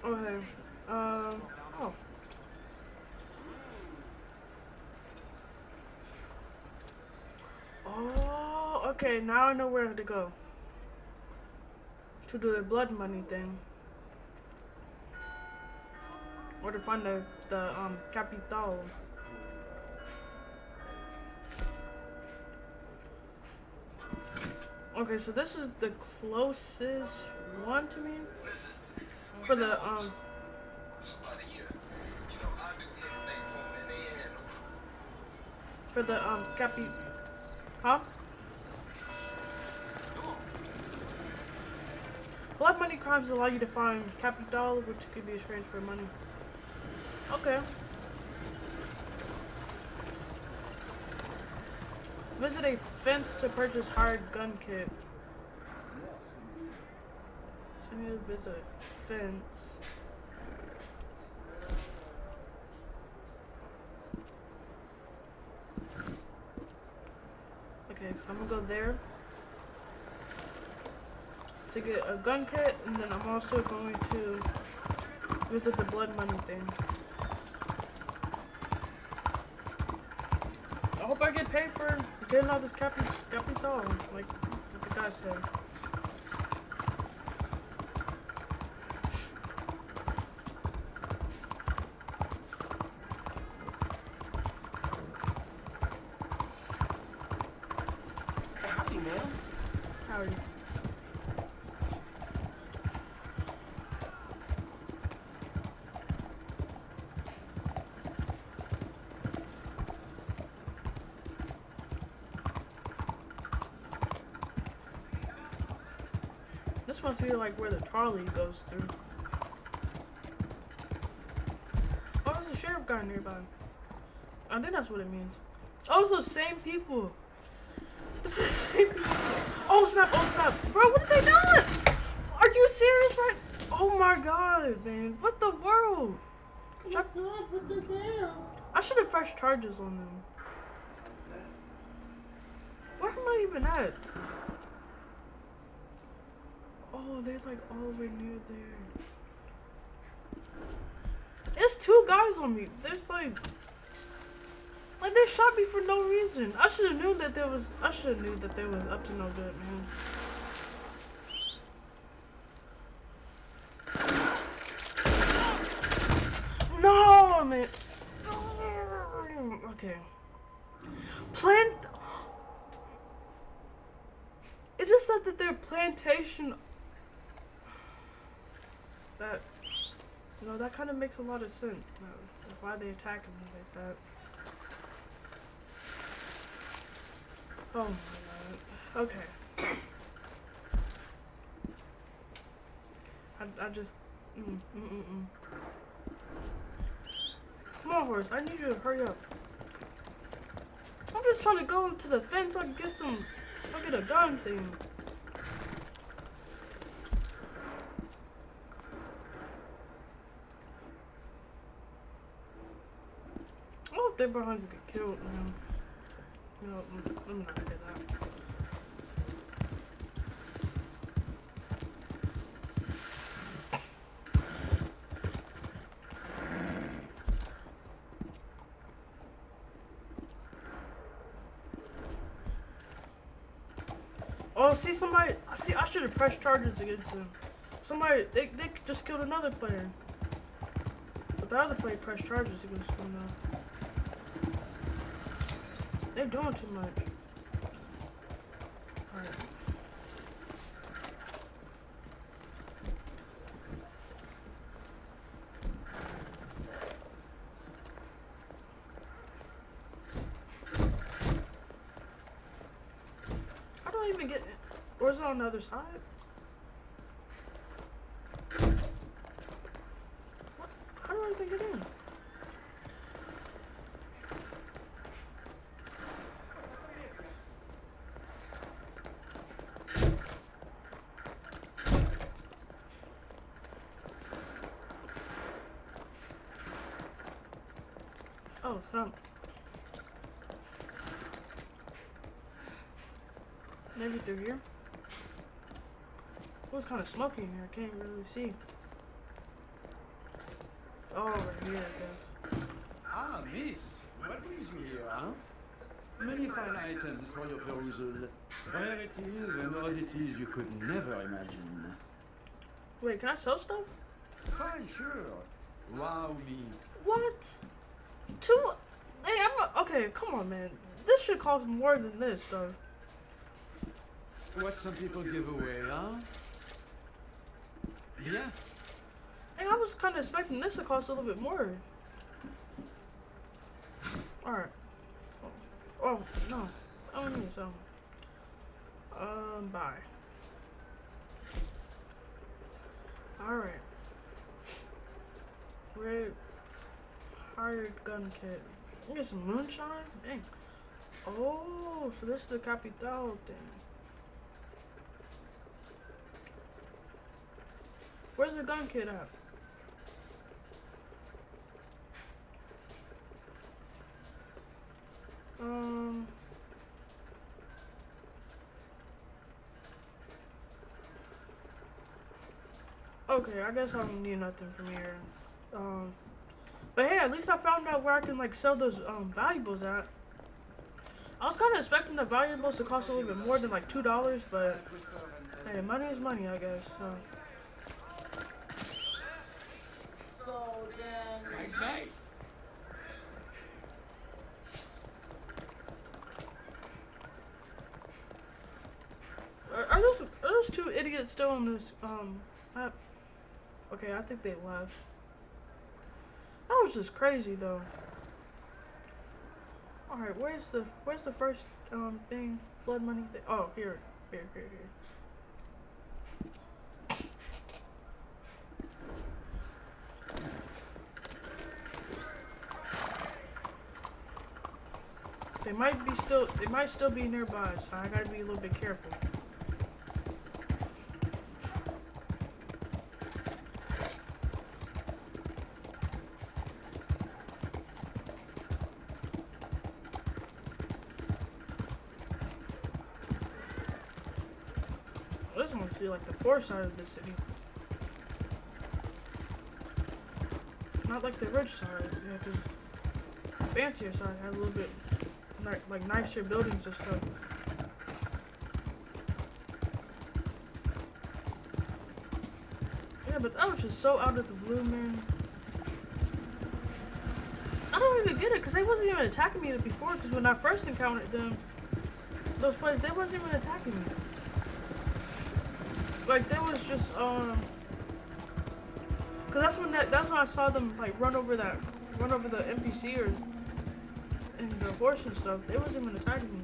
Okay. Um. Oh. Oh. Okay. Now I know where to go. To do the blood money thing. Or to find the the um capital. Okay, so this is the closest one to me for the um for the um capi huh? Blood money crimes allow you to find capital, which could be exchanged for money. Okay. Visit a fence to purchase hired gun kit. So I need to visit a fence. Okay, so I'm gonna go there to get a gun kit, and then I'm also going to visit the blood money thing. I hope I get paid for getting all this capi capital, like the guy said. Like where the trolley goes through. Oh, there's a sheriff guy nearby. I think that's what it means. Oh, it's those same people. It's the same people. Oh snap! Oh snap! Bro, what are they doing? Are you serious, right? Oh my god, man! What the world? Should I, I should have pressed charges on them. Where am I even at? Oh, they're like all way near there. There's two guys on me. There's like, like they shot me for no reason. I should have known that there was. I should have knew that there was up to no good, man. No, man. Okay. Plant. It just said that their plantation. That. You know, that kind of makes a lot of sense. Know, why they attacking me like that. Oh my god. Okay. I, I just. Mm, mm, mm, mm. Come on, horse. I need you to hurry up. I'm just trying to go to the fence so I can get some. I'll get a gun thing. Behind you get killed, not say that. Oh, see somebody. I See, I should have pressed charges against him. Somebody, they, they just killed another player. But the other player pressed charges against him. They're doing too much. Alright. How do I even get Or is it on the other side? What? How do I even get in? Oh, no. Maybe through here? It was kind of smoky in here. I can't really see. Oh, over here, I guess. Ah, miss. What brings you here, huh? Many fine items for your perusal. Rarities and oddities you could never imagine. Wait, can I sell stuff? Fine, sure. Wow me. What? Two? Hey, I'm a, okay. Come on, man. This should cost more than this, though. What some people give away, huh? Yeah. Hey, I was kind of expecting this to cost a little bit more. All right. Oh, oh no. I don't need some. Um, bye. All right. Red hired gun kit. Get some moonshine? Dang. Oh, so this is the Capital thing. Where's the gun kit at? Um. Okay, I guess I don't need nothing from here. Um, but hey, at least I found out where I can like sell those um valuables at. I was kind of expecting the valuables to cost a little bit more than like two dollars, but hey, money is money, I guess. So. Nice Are, are those are those two idiots still on this um map? Okay, I think they left. That was just crazy though. All right, where's the where's the first um thing? Blood money. Thing? Oh, here, here, here, here. They might be still. They might still be nearby, so I gotta be a little bit careful. This must be like the poor side of the city. Not like the rich side, yeah, because fancier side has a little bit ni- like nicer buildings and stuff. Yeah, but that was just so out of the blue, man. I don't even get it, because they wasn't even attacking me before, because when I first encountered them, those players, they wasn't even attacking me. Like, there was just, um... Because that's when that, that's when I saw them, like, run over that, run over the NPC or and the horse and stuff, they wasn't even attacking me.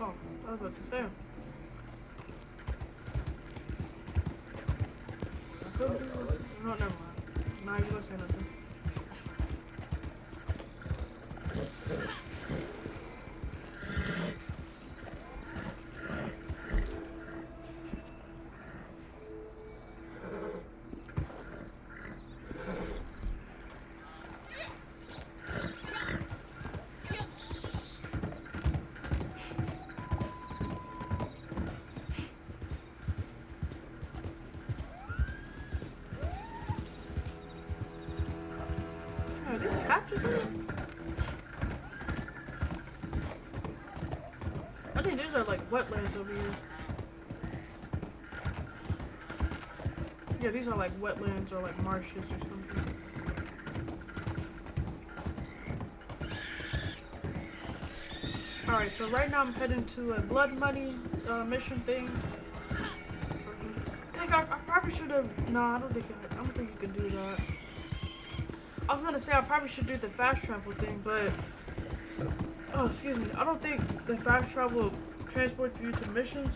Oh, I was about to say. Yeah, these are like wetlands or like marshes or something. Alright, so right now I'm heading to a blood money uh, mission thing. I I, I probably should have. No, I don't think I, I don't think you can do that. I was gonna say I probably should do the fast travel thing, but oh, excuse me. I don't think the fast travel transports you to missions.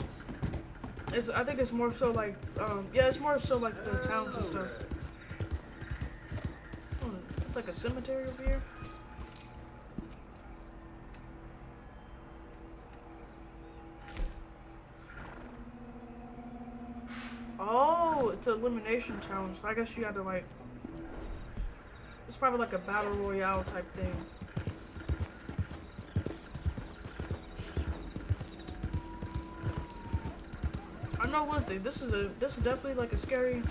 It's, I think it's more so like, um, yeah, it's more so like the towns and stuff. Oh, it's like a cemetery over here. Oh, it's an elimination challenge. So I guess you had to like it's probably like a battle royale type thing. This is a this is definitely like a scary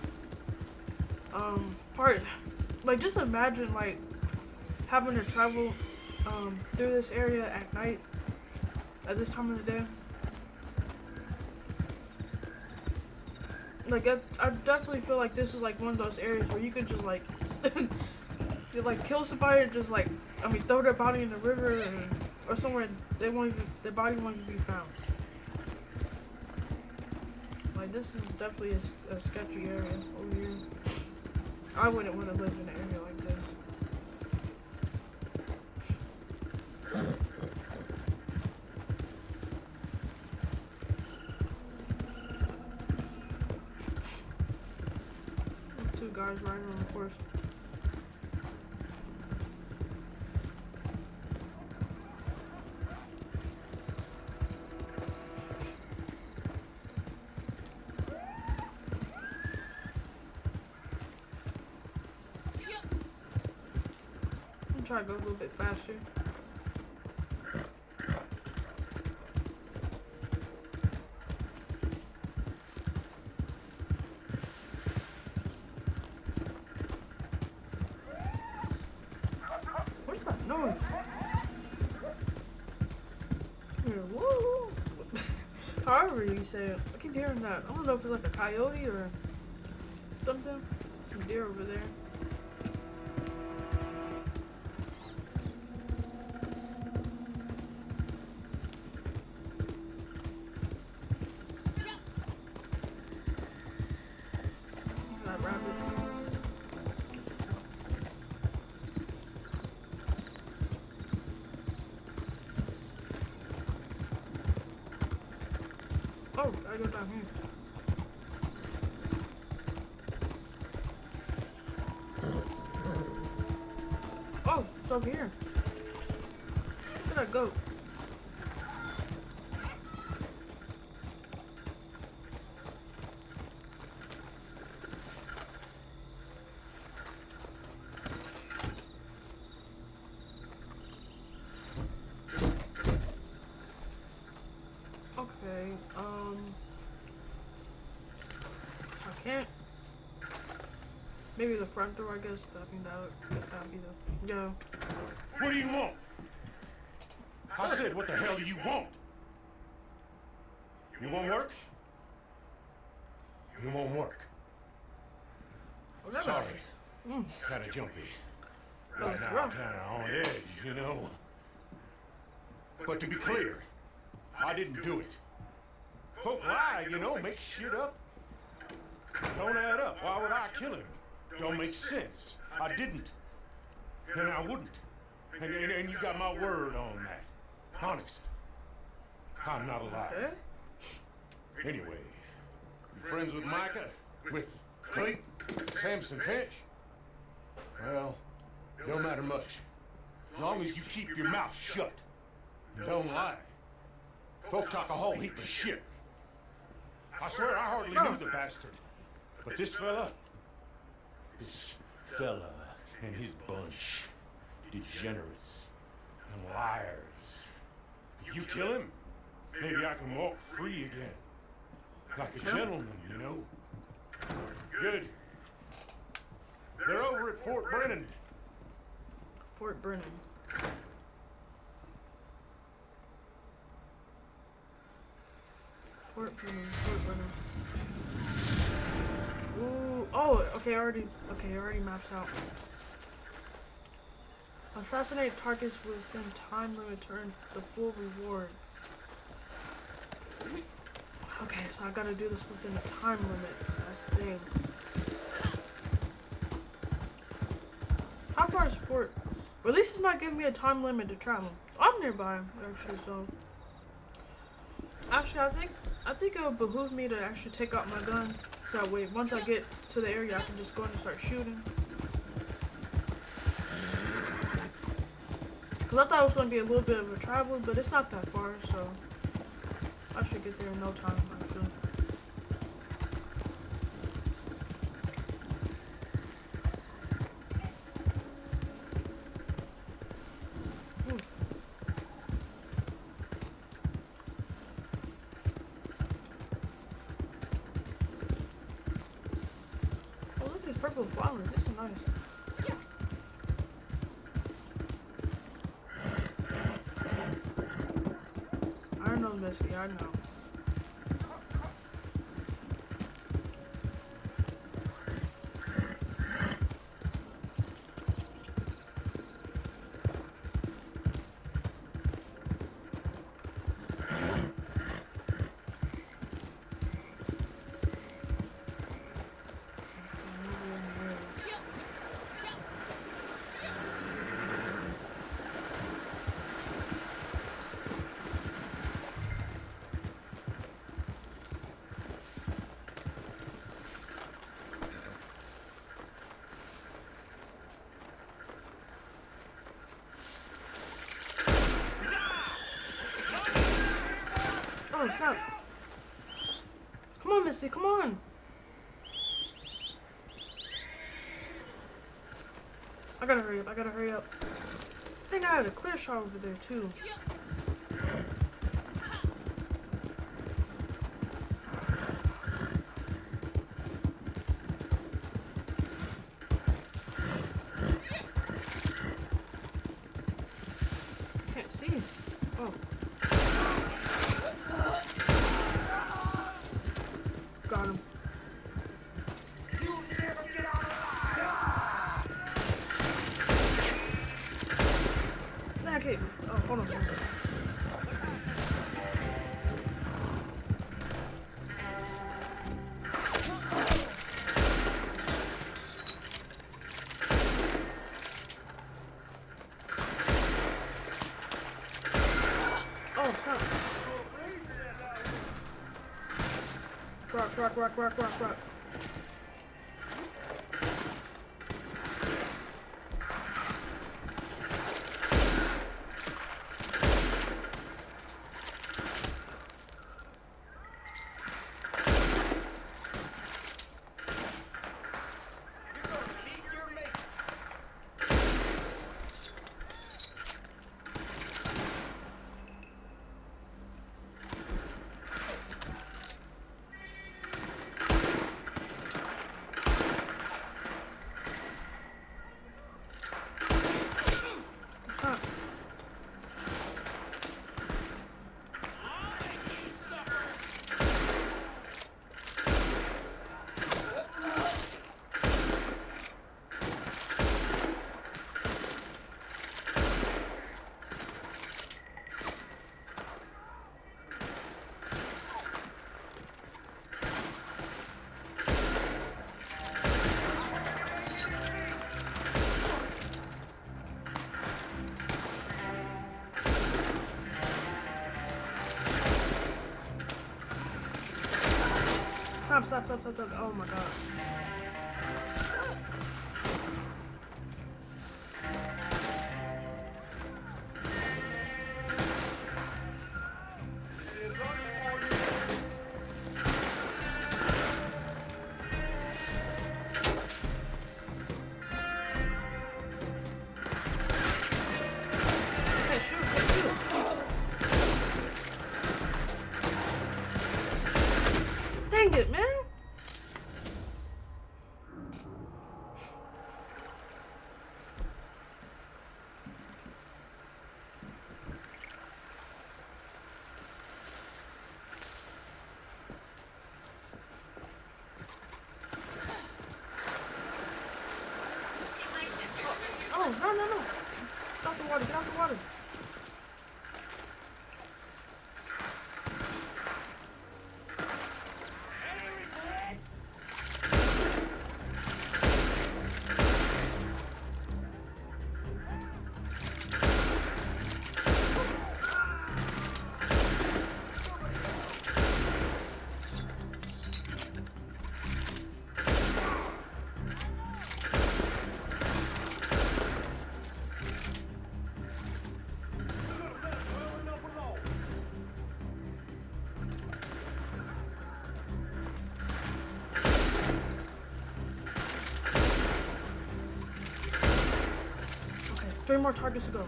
um part. Like just imagine like having to travel um through this area at night at this time of the day. Like I, I definitely feel like this is like one of those areas where you could just like you like kill somebody and just like I mean throw their body in the river and, or somewhere they won't even their body won't even be found. Like this is definitely a sketchy area over here. I wouldn't want to live in an area like this. Two guys riding on a horse. Little bit faster. noise? Woo. However you say it, I keep hearing that. I don't know if it's like a coyote or something. Some deer over there. Over here. At that goat. Okay, um... I can't... Maybe the front door, I guess. I think that would, guess that would be the... Yeah. What do you want? I said, what the hell do you want? You want work? You want work? Sorry. Mm. Kinda jumpy. Right now, kinda on edge, you know? But to be clear, I didn't do it. Folk lie, you know, make shit up. Don't add up. Why would I kill him? Don't make sense. I didn't. And I wouldn't. And, and, and you got my word on that. Honest. I'm not a liar. Okay. Anyway, you friends with Micah? With Cleet? Samson Finch? Well, don't matter much. As long as you keep your mouth shut. And don't lie. Folk talk a whole heap of shit. I swear I hardly knew the bastard. But this fella, this fella and his bunch, degenerates and liars. If you kill him, maybe I can walk free again. Like a gentleman, you know? Good. They're over at Fort Brennand. Fort Brennand. Fort Brennand, Fort Brennand. Ooh, oh, okay, I already, okay, it already maps out. Assassinate targets within time limit to earn the full reward. Okay, so I gotta do this within a time limit. That's the thing. How far is Fort? Well, at least it's not giving me a time limit to travel. I'm nearby, actually, so. Actually, I think I think it would behoove me to actually take out my gun, so that way once I get to the area, I can just go in and start shooting. Cause I thought it was gonna be a little bit of a travel, but it's not that far, so I should get there in no time. Hurry up, I gotta hurry up. I think I had a clear shot over there, too. quack, quack, quack, quack. Stop, stop, stop, stop. Oh my god. Oh, no, no, no. Three more targets to go.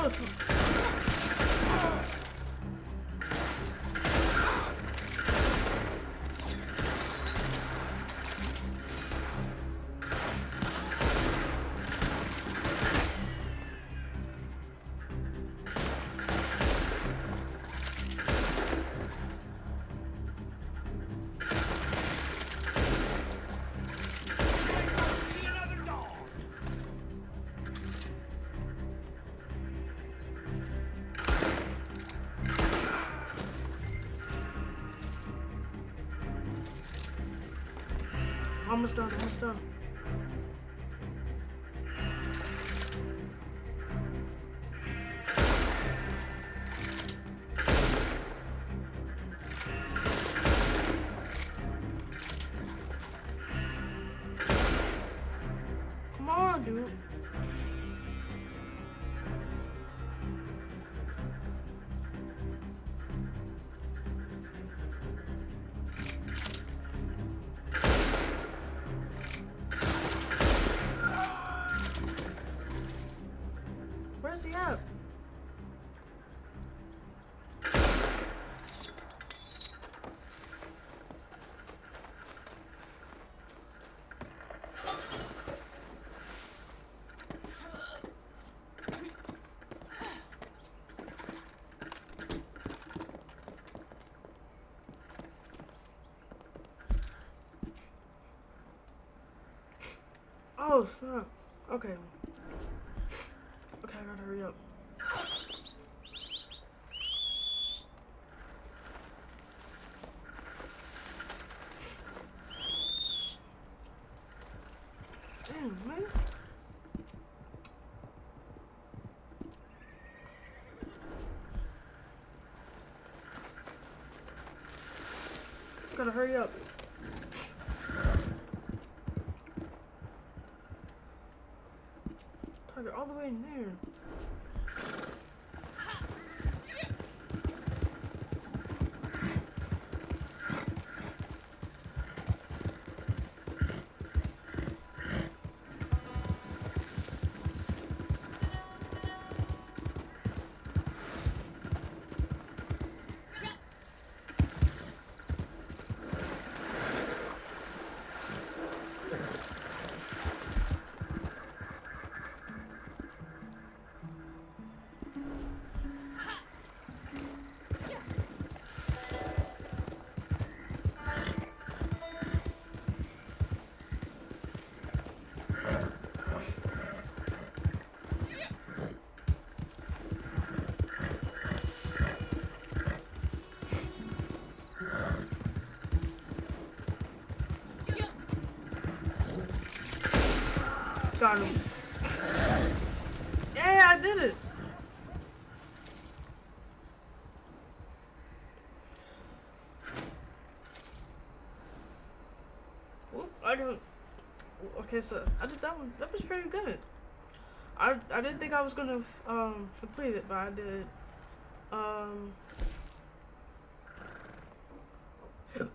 Oh, it's- Almost done, almost done. Oh, snap. Okay. Okay, I gotta hurry up. Damn, man. Gotta hurry up. Target all the way in there. Got him. Yeah, I did it. Whoop, I got. Okay, so I did that one. That was pretty good. I I didn't think I was gonna um complete it, but I did. Um.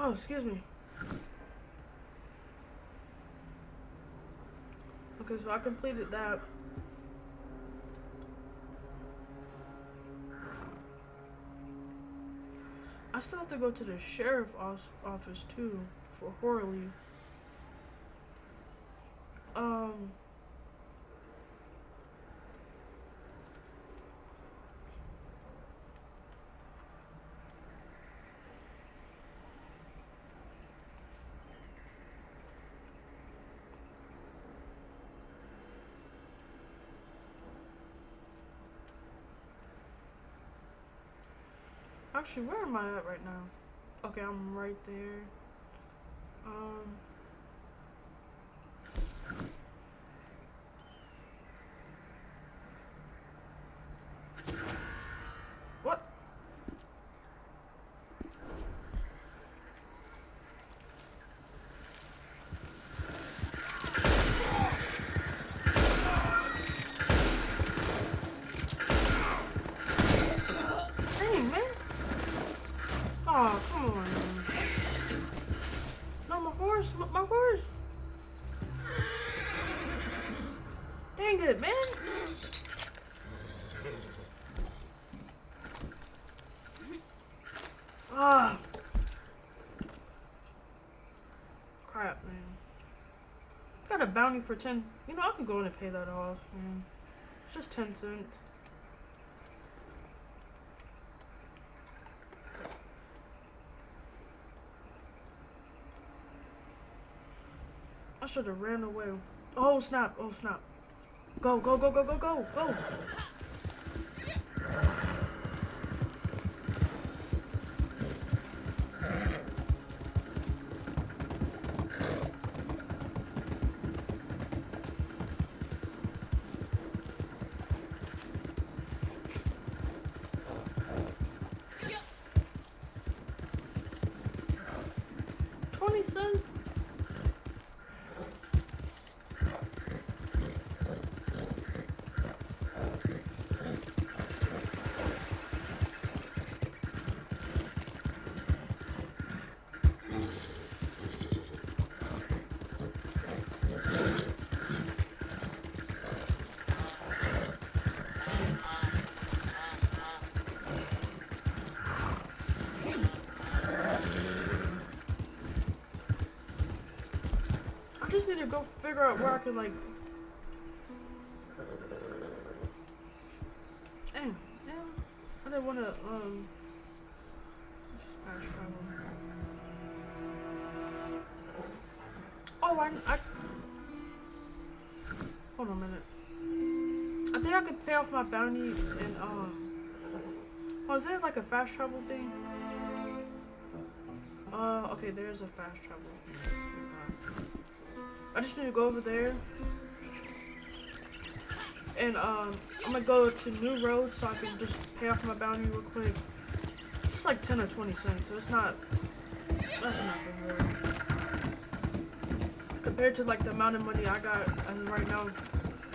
Oh, excuse me. Okay, so I completed that. I still have to go to the sheriff os- office too for Horley. Um. Actually, where am I at right now? Okay, I'm right there. Um. Bounty for 10. You know, I can go in and pay that off, man. It's just 10 cents. I should have ran away. Oh snap! Oh snap! Go go go go go go go! Figure out where I can like. Dang, yeah. I didn't want to um. Fast travel. Oh, I, I. Hold on a minute. I think I could pay off my bounty and um. Oh, is there like a fast travel thing? Uh, okay, there's a fast travel. I just need to go over there. And um, I'm gonna go to New Road so I can just pay off my bounty real quick. It's like 10 or 20 cents, so it's not, that's nothing really. Compared to like the amount of money I got as of right now,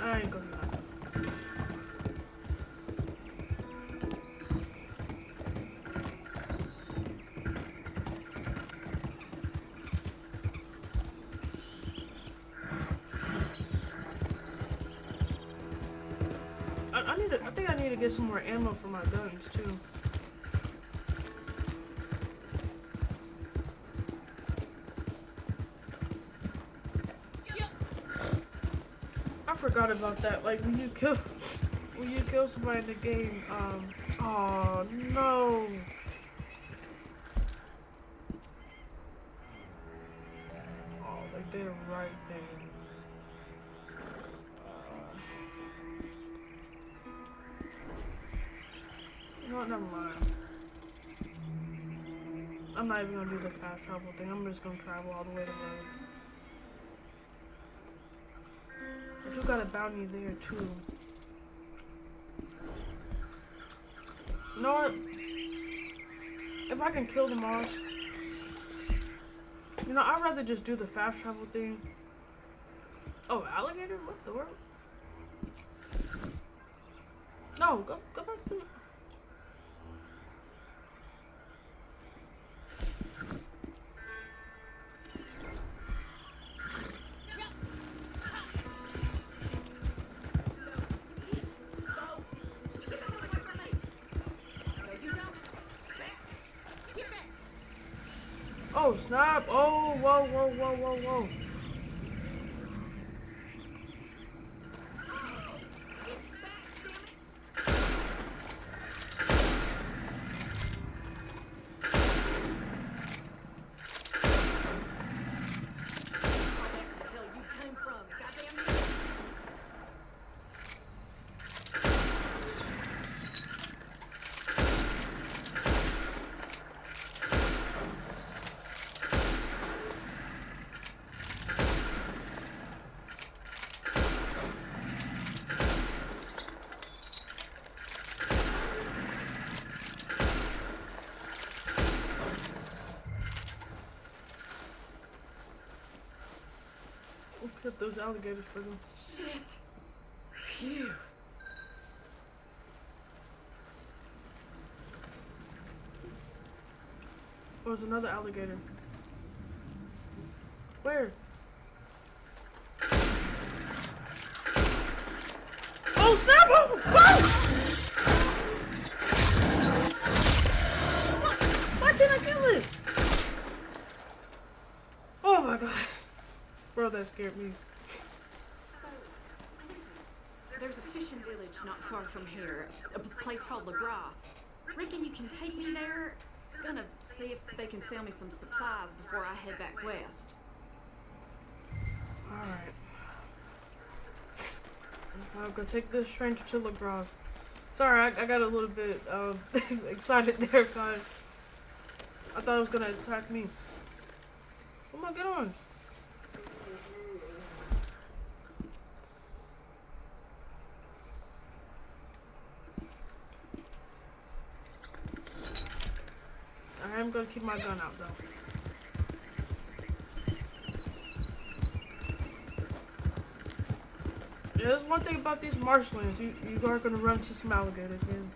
I ain't gonna for my guns too. I forgot about that. Like when you kill, when you kill somebody in the game, um, oh no. Fast travel thing. I'm just gonna travel all the way to Rhodes. I do got a bounty there too. You know what? If I can kill them all, you know, I'd rather just do the fast travel thing. Oh, alligator? What the world? No, go go back to. Snap! Oh whoa whoa whoa whoa whoa! We'll cut those alligators for them. Shit. Phew. Oh, there's another alligator. Where? Oh snap! Oh! Whoa! Why did I kill it? Oh my god. Bro, that scared me. There's a fishing village not far from here, A place called Lagras. Reckon you can take me there? Gonna see if they can sell me some supplies before I head back west. Alright. I'll gonna take this train to Telegraph. Sorry, I, I got a little bit um, excited there, guys. I thought it was gonna attack me. Come on, get on. Gonna keep my gun out though. There's one thing about these marshlands. You you are gonna run into some alligators, man.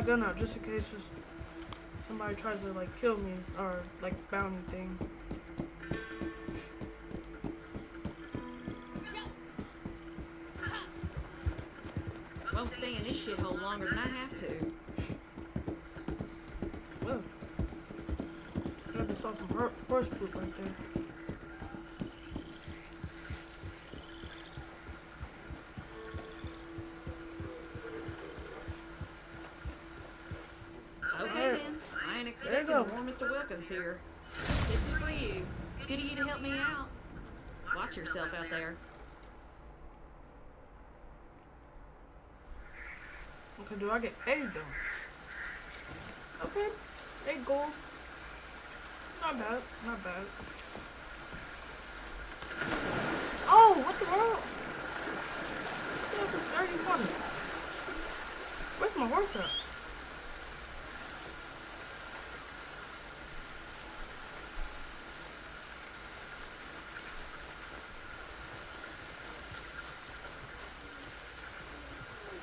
My gun out just in case just somebody tries to like kill me or like bounty thing. Won't stay in this shithole longer than I have to. Well, I just saw some horse poop right there. Do I get paid though? Okay, eight gold. Not bad, not bad. Oh, what the world? Are you coming? Where's my horse at?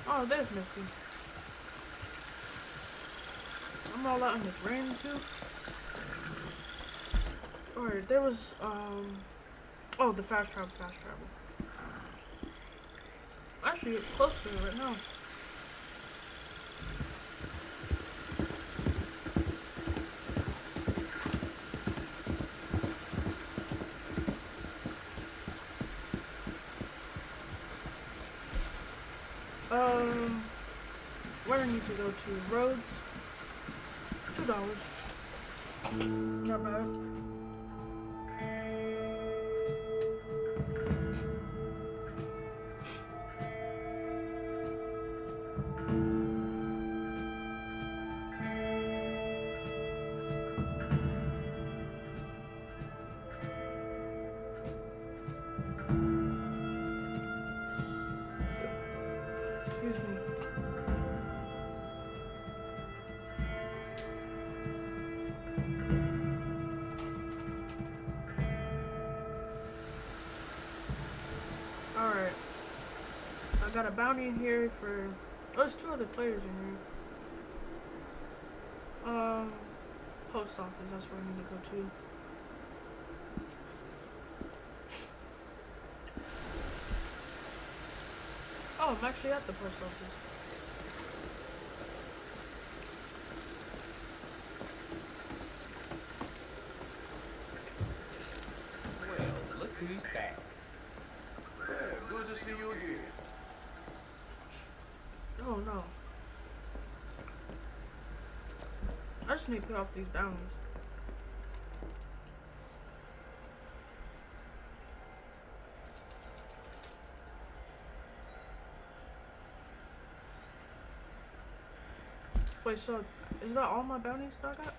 Oh, there's Misty. I'm all out in this rain too. Alright, there was um oh the fast travel, fast travel. Actually close to it right now. Um where do I need to go to? Rhodes. Got a bounty in here for. Oh, there's two other players in here. Um, post office. That's where I need to go to. Oh, I'm actually at the post office. Well, look who's back. Yeah, good to see you again. Oh no. I just need to pay off these bounties. Wait, so is that all my bounties that I got?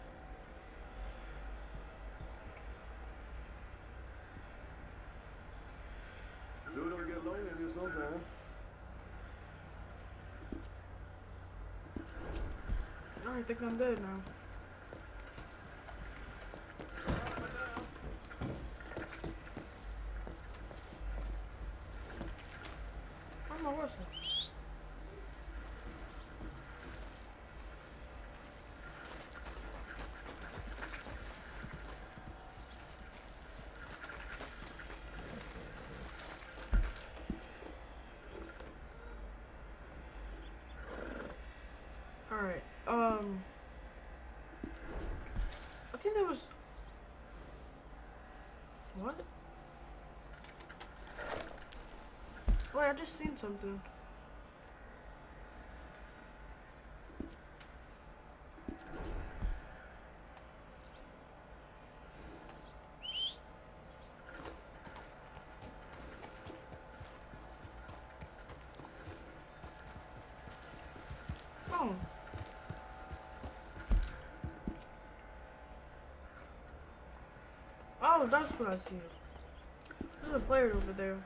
Sure don't get lonely in here sometime. I think I'm good now. Where's my horse at? Alright, um... I think there was... What? Wait, I just seen something. Oh. Oh, that's what I see. There's a player over there.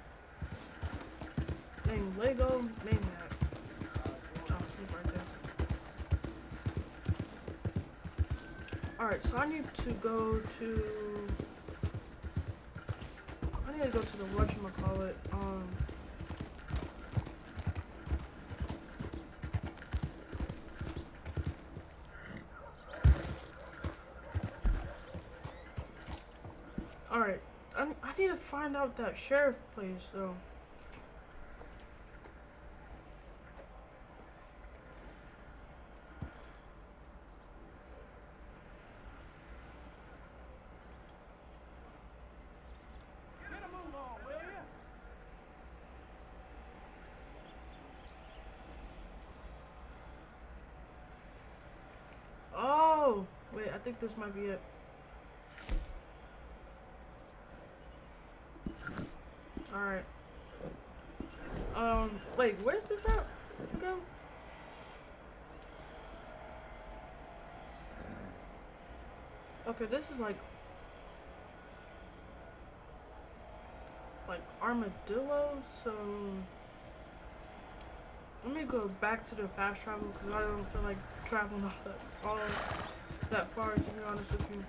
Named Lego Maniac. Oh, he's right there. Alright, so I need to go to... I need to go to the whatchamacallit, um... to find out that sheriff place though. Oh, wait, I think this might be it. Alright. Um, wait, where's this at? Go. Okay, this is like like armadillo, so let me go back to the fast travel because I don't feel like traveling all that all that far to be honest with you.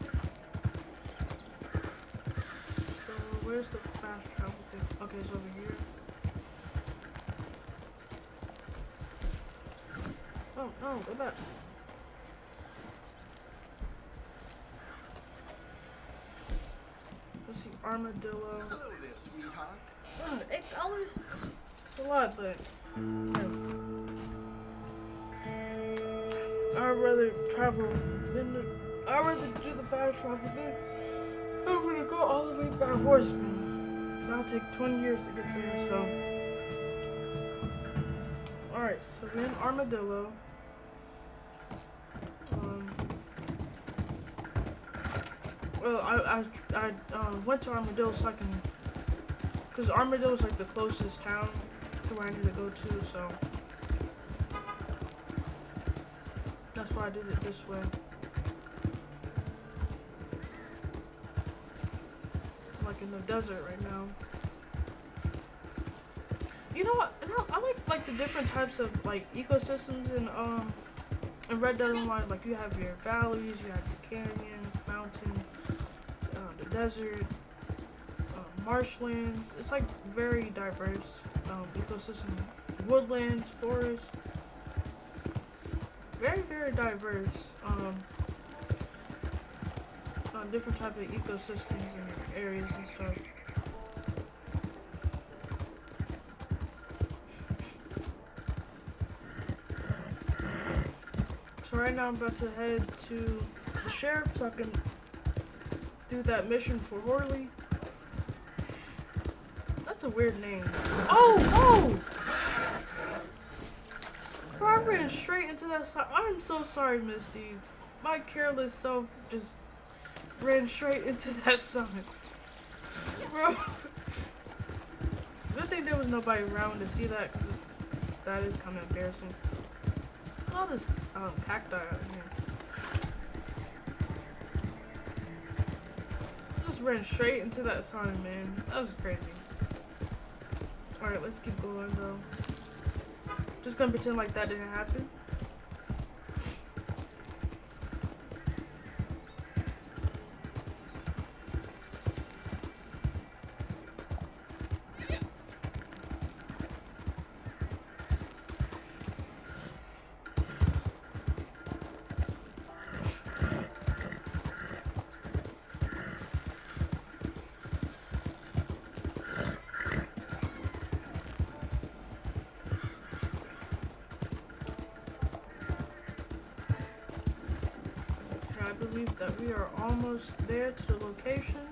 So where's the fast travel thing? Okay, it's over here. Oh no, go back. Let's see, armadillo. Hello there, sweetheart. Oh, eight dollars? It's a lot, but yeah. I'd rather travel than the, I'd rather do the fast travel than having to go all the way by horseman. That'll take 20 years to get there, so. Alright, so we're Armadillo. Um, well, I, I, I uh, went to Armadillo so I can because Armadillo is like the closest town to where I need to go to, so that's why I did it this way. Desert right now. You know what? I, I like like the different types of like ecosystems in um in Red Dead Online. Like you have your valleys, you have your canyons, mountains, uh, the desert, uh, marshlands. It's like very diverse um, ecosystem. Woodlands, forests. Very, very diverse. Um, uh, different type of ecosystems and areas and stuff. So right now I'm about to head to the sheriff so I can do that mission for Horley. That's a weird name. Oh, oh! Bro, I ran straight into that side. I'm so sorry, Misty. My careless self just ran straight into that sign. Bro. Good thing there was nobody around to see that, because that is kind of embarrassing. All this um, cacti out here. Just ran straight into that sign, man. That was crazy. Alright, let's keep going though. Just gonna pretend like that didn't happen. I believe that we are almost there to the location.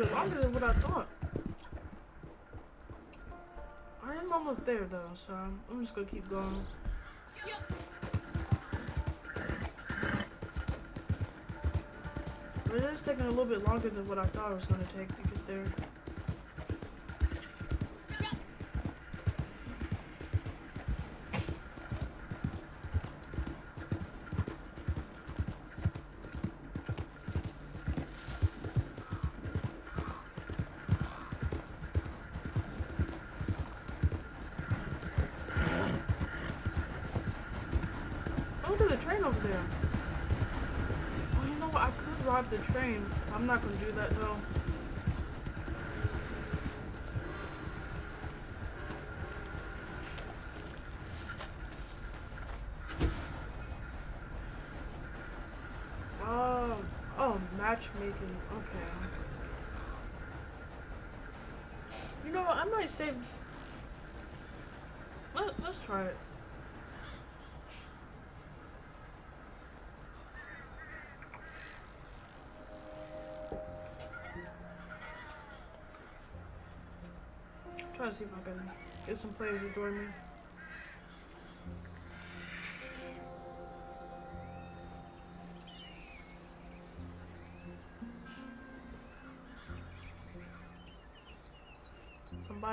bit longer than what I thought. I am almost there though, so I'm just gonna keep going. But it is taking a little bit longer than what I thought it was gonna take to get there. Okay. You know what? I might save. Let, let's try it. Try to see if I can get some players to join me.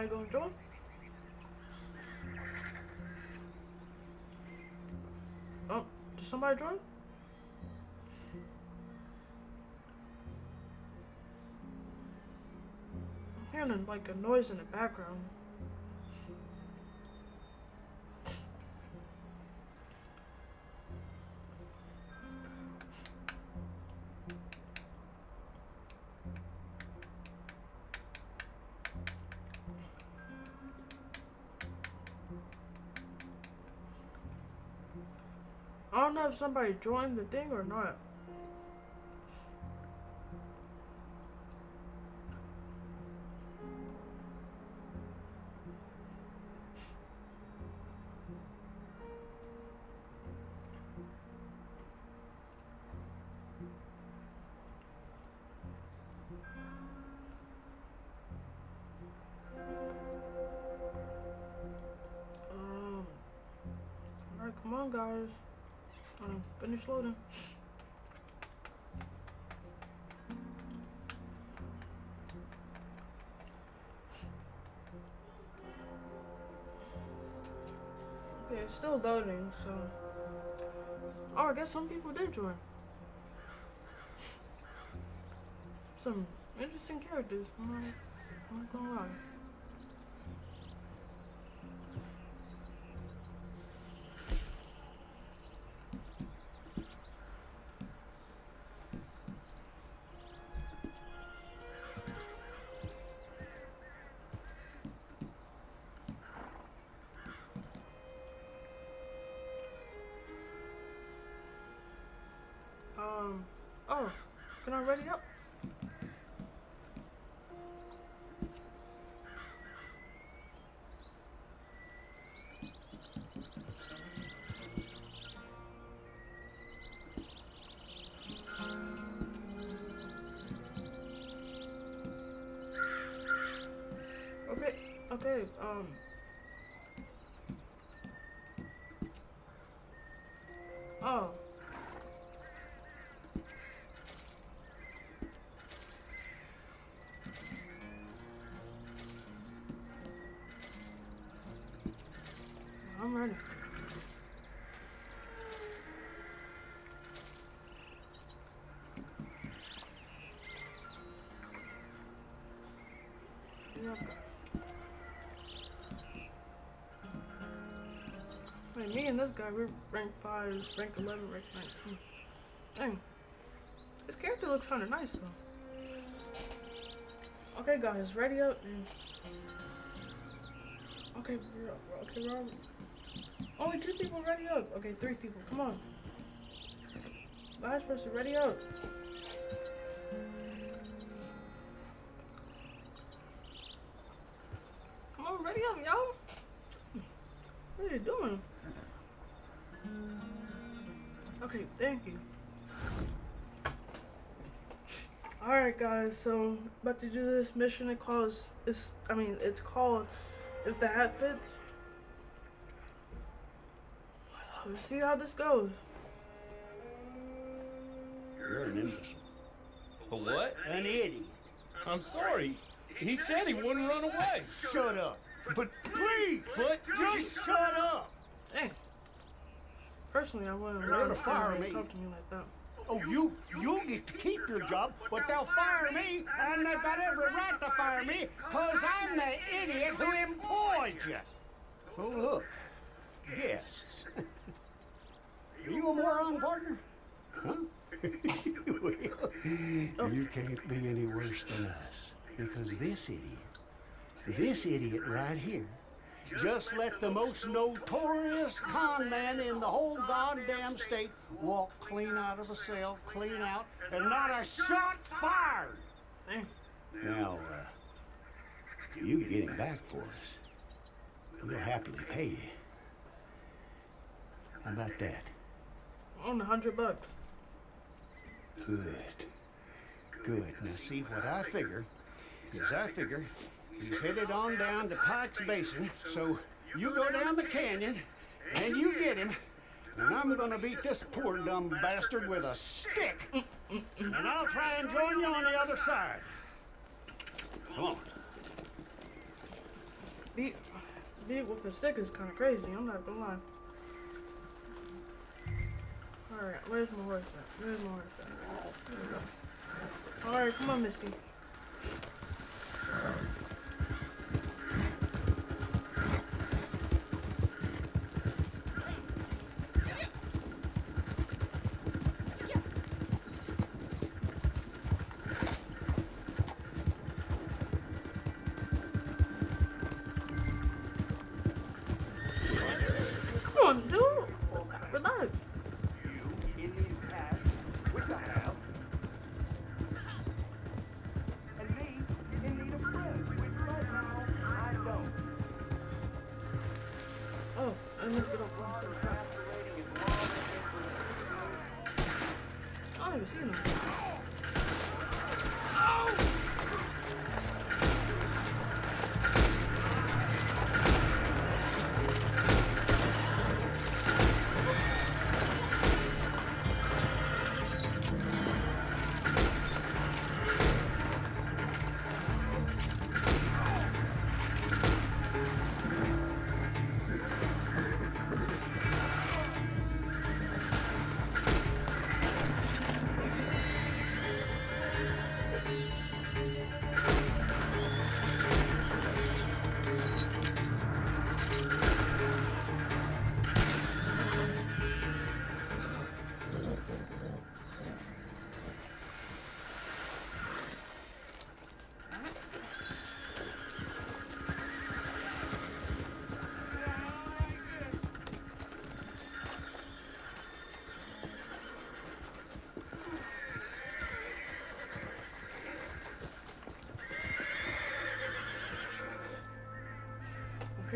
Somebody gonna join? Oh, did somebody join? I'm hearing like a noise in the background. Somebody joined the thing or not. Um, come on, guys. Um, finish loading. Okay, it's still loading, so. Oh, I guess some people did join. Some interesting characters. I'm not, I'm not gonna lie. Okay, um. Me and this guy, we're rank 5, rank 11, rank 19. Dang. This character looks kind of nice, though. Okay, guys, ready up. And... Okay, we're, okay, we're. Only two people ready up. Okay, three people. Come on. Last person, ready up. Guys, so about to do this mission it calls it's I mean it's called If the Hat Fits. Let's see how this goes. You're an imbecile. A what? An idiot. I'm sorry. He said he wouldn't run away. Shut up. But please, What? just shut up. Hey. Personally, I wouldn't They're allow gonna fire me. talk to me like that. Oh, you you get to keep your job, but they'll fire me, and they've got every right to fire me, because I'm the idiot who employed you. Oh, look. Guests. Are you a moron, partner? Huh? well, you can't be any worse than us, because this idiot, this idiot right here, just let the most notorious con man in the whole goddamn state walk clean out of a cell, clean out, and not a shot fired. Now, uh, you can get him back for us. We'll happily pay you. How about that? On a hundred bucks. Good. Good. Now, see, what I figure is I figure he's headed on down to Pike's Basin, so you go down the canyon and you get him, and I'm gonna beat this poor dumb bastard with a stick, and I'll try and join you on the other side. Come on. Beat, beat with a stick is kind of crazy. I'm not gonna lie. All right, where's my horse at? Where's my horse at? There we go. All right, come on, Misty.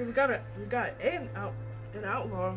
Okay, we got it. we got an out an outlaw.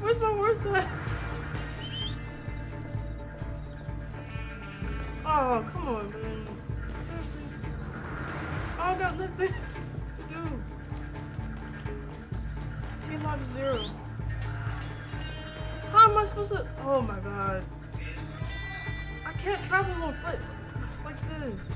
Where's my horse at? Oh, come on, man. Oh, I got nothing. Team life zero. How am I supposed to? Oh my god. I can't travel on foot like this.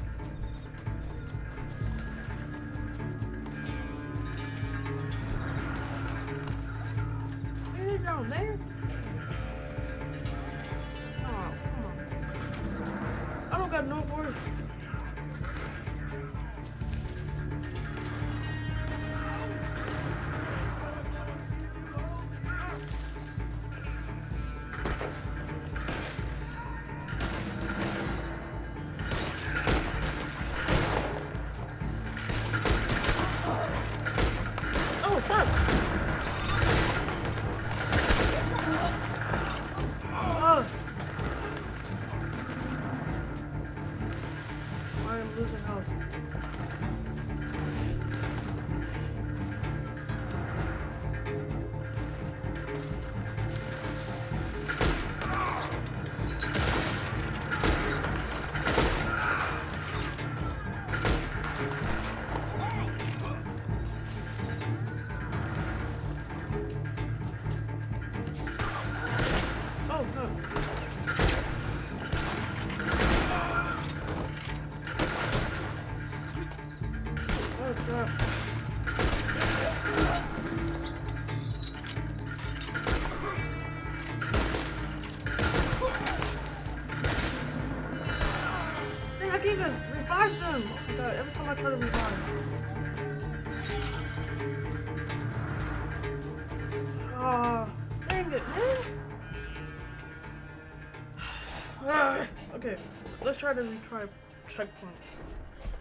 Checkpoint.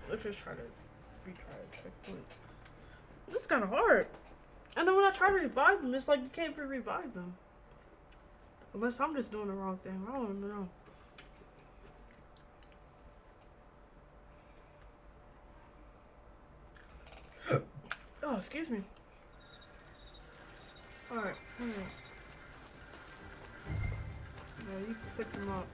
Let's just try to retry a checkpoint. This is kind of hard. And then when I try to revive them, it's like you can't even revive them. Unless I'm just doing the wrong thing. I don't even know. Oh, excuse me. Alright. Yeah, you can pick them up.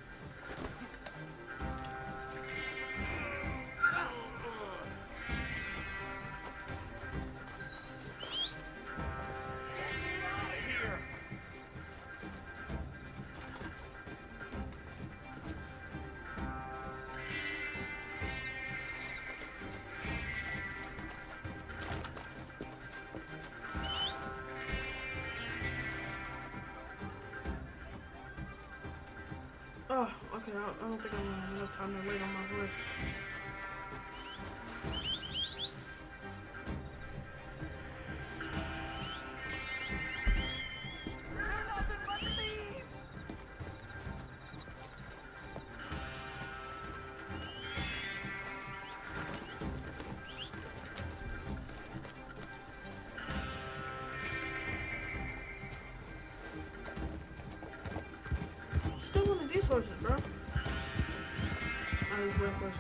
Don't, I don't think I'm gonna have enough time to wait on my horse.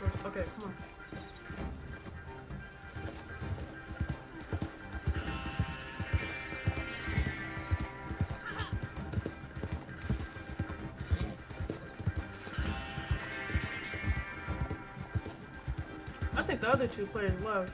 Okay, come on. I think the other two players left.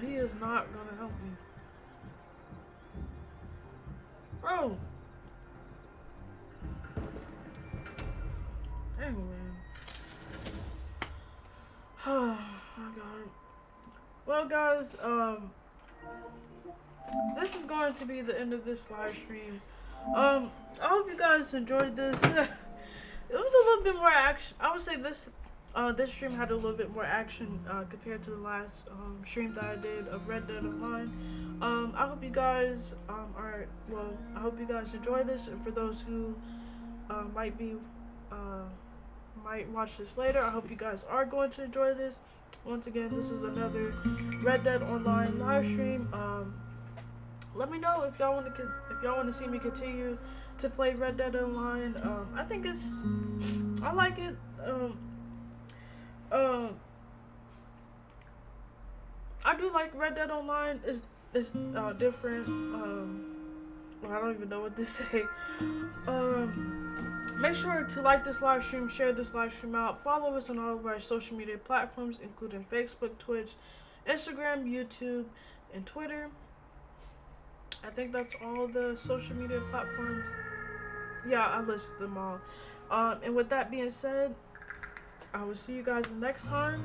He is not gonna help me. Bro! Dang, man. Oh my god. Well, guys, um, this is going to be the end of this live stream. Um, I hope you guys enjoyed this. it was a little bit more action. I would say this uh, this stream had a little bit more action uh, compared to the last um, stream that I did of Red Dead Online. Um, I hope you guys um, are well. I hope you guys enjoy this, and for those who uh, might be uh, might watch this later, I hope you guys are going to enjoy this. Once again, this is another Red Dead Online live stream. Um, let me know if y'all want to if y'all want to see me continue to play Red Dead Online. Um, I think it's I like it. Um, um, I do like Red Dead Online. is it's uh, different. Um, I don't even know what to say. Um, make sure to like this live stream, share this live stream out, follow us on all of our social media platforms, including Facebook, Twitch, Instagram, YouTube, and Twitter. I think that's all the social media platforms. Yeah, I listed them all. Um, and with that being said, I will see you guys next time.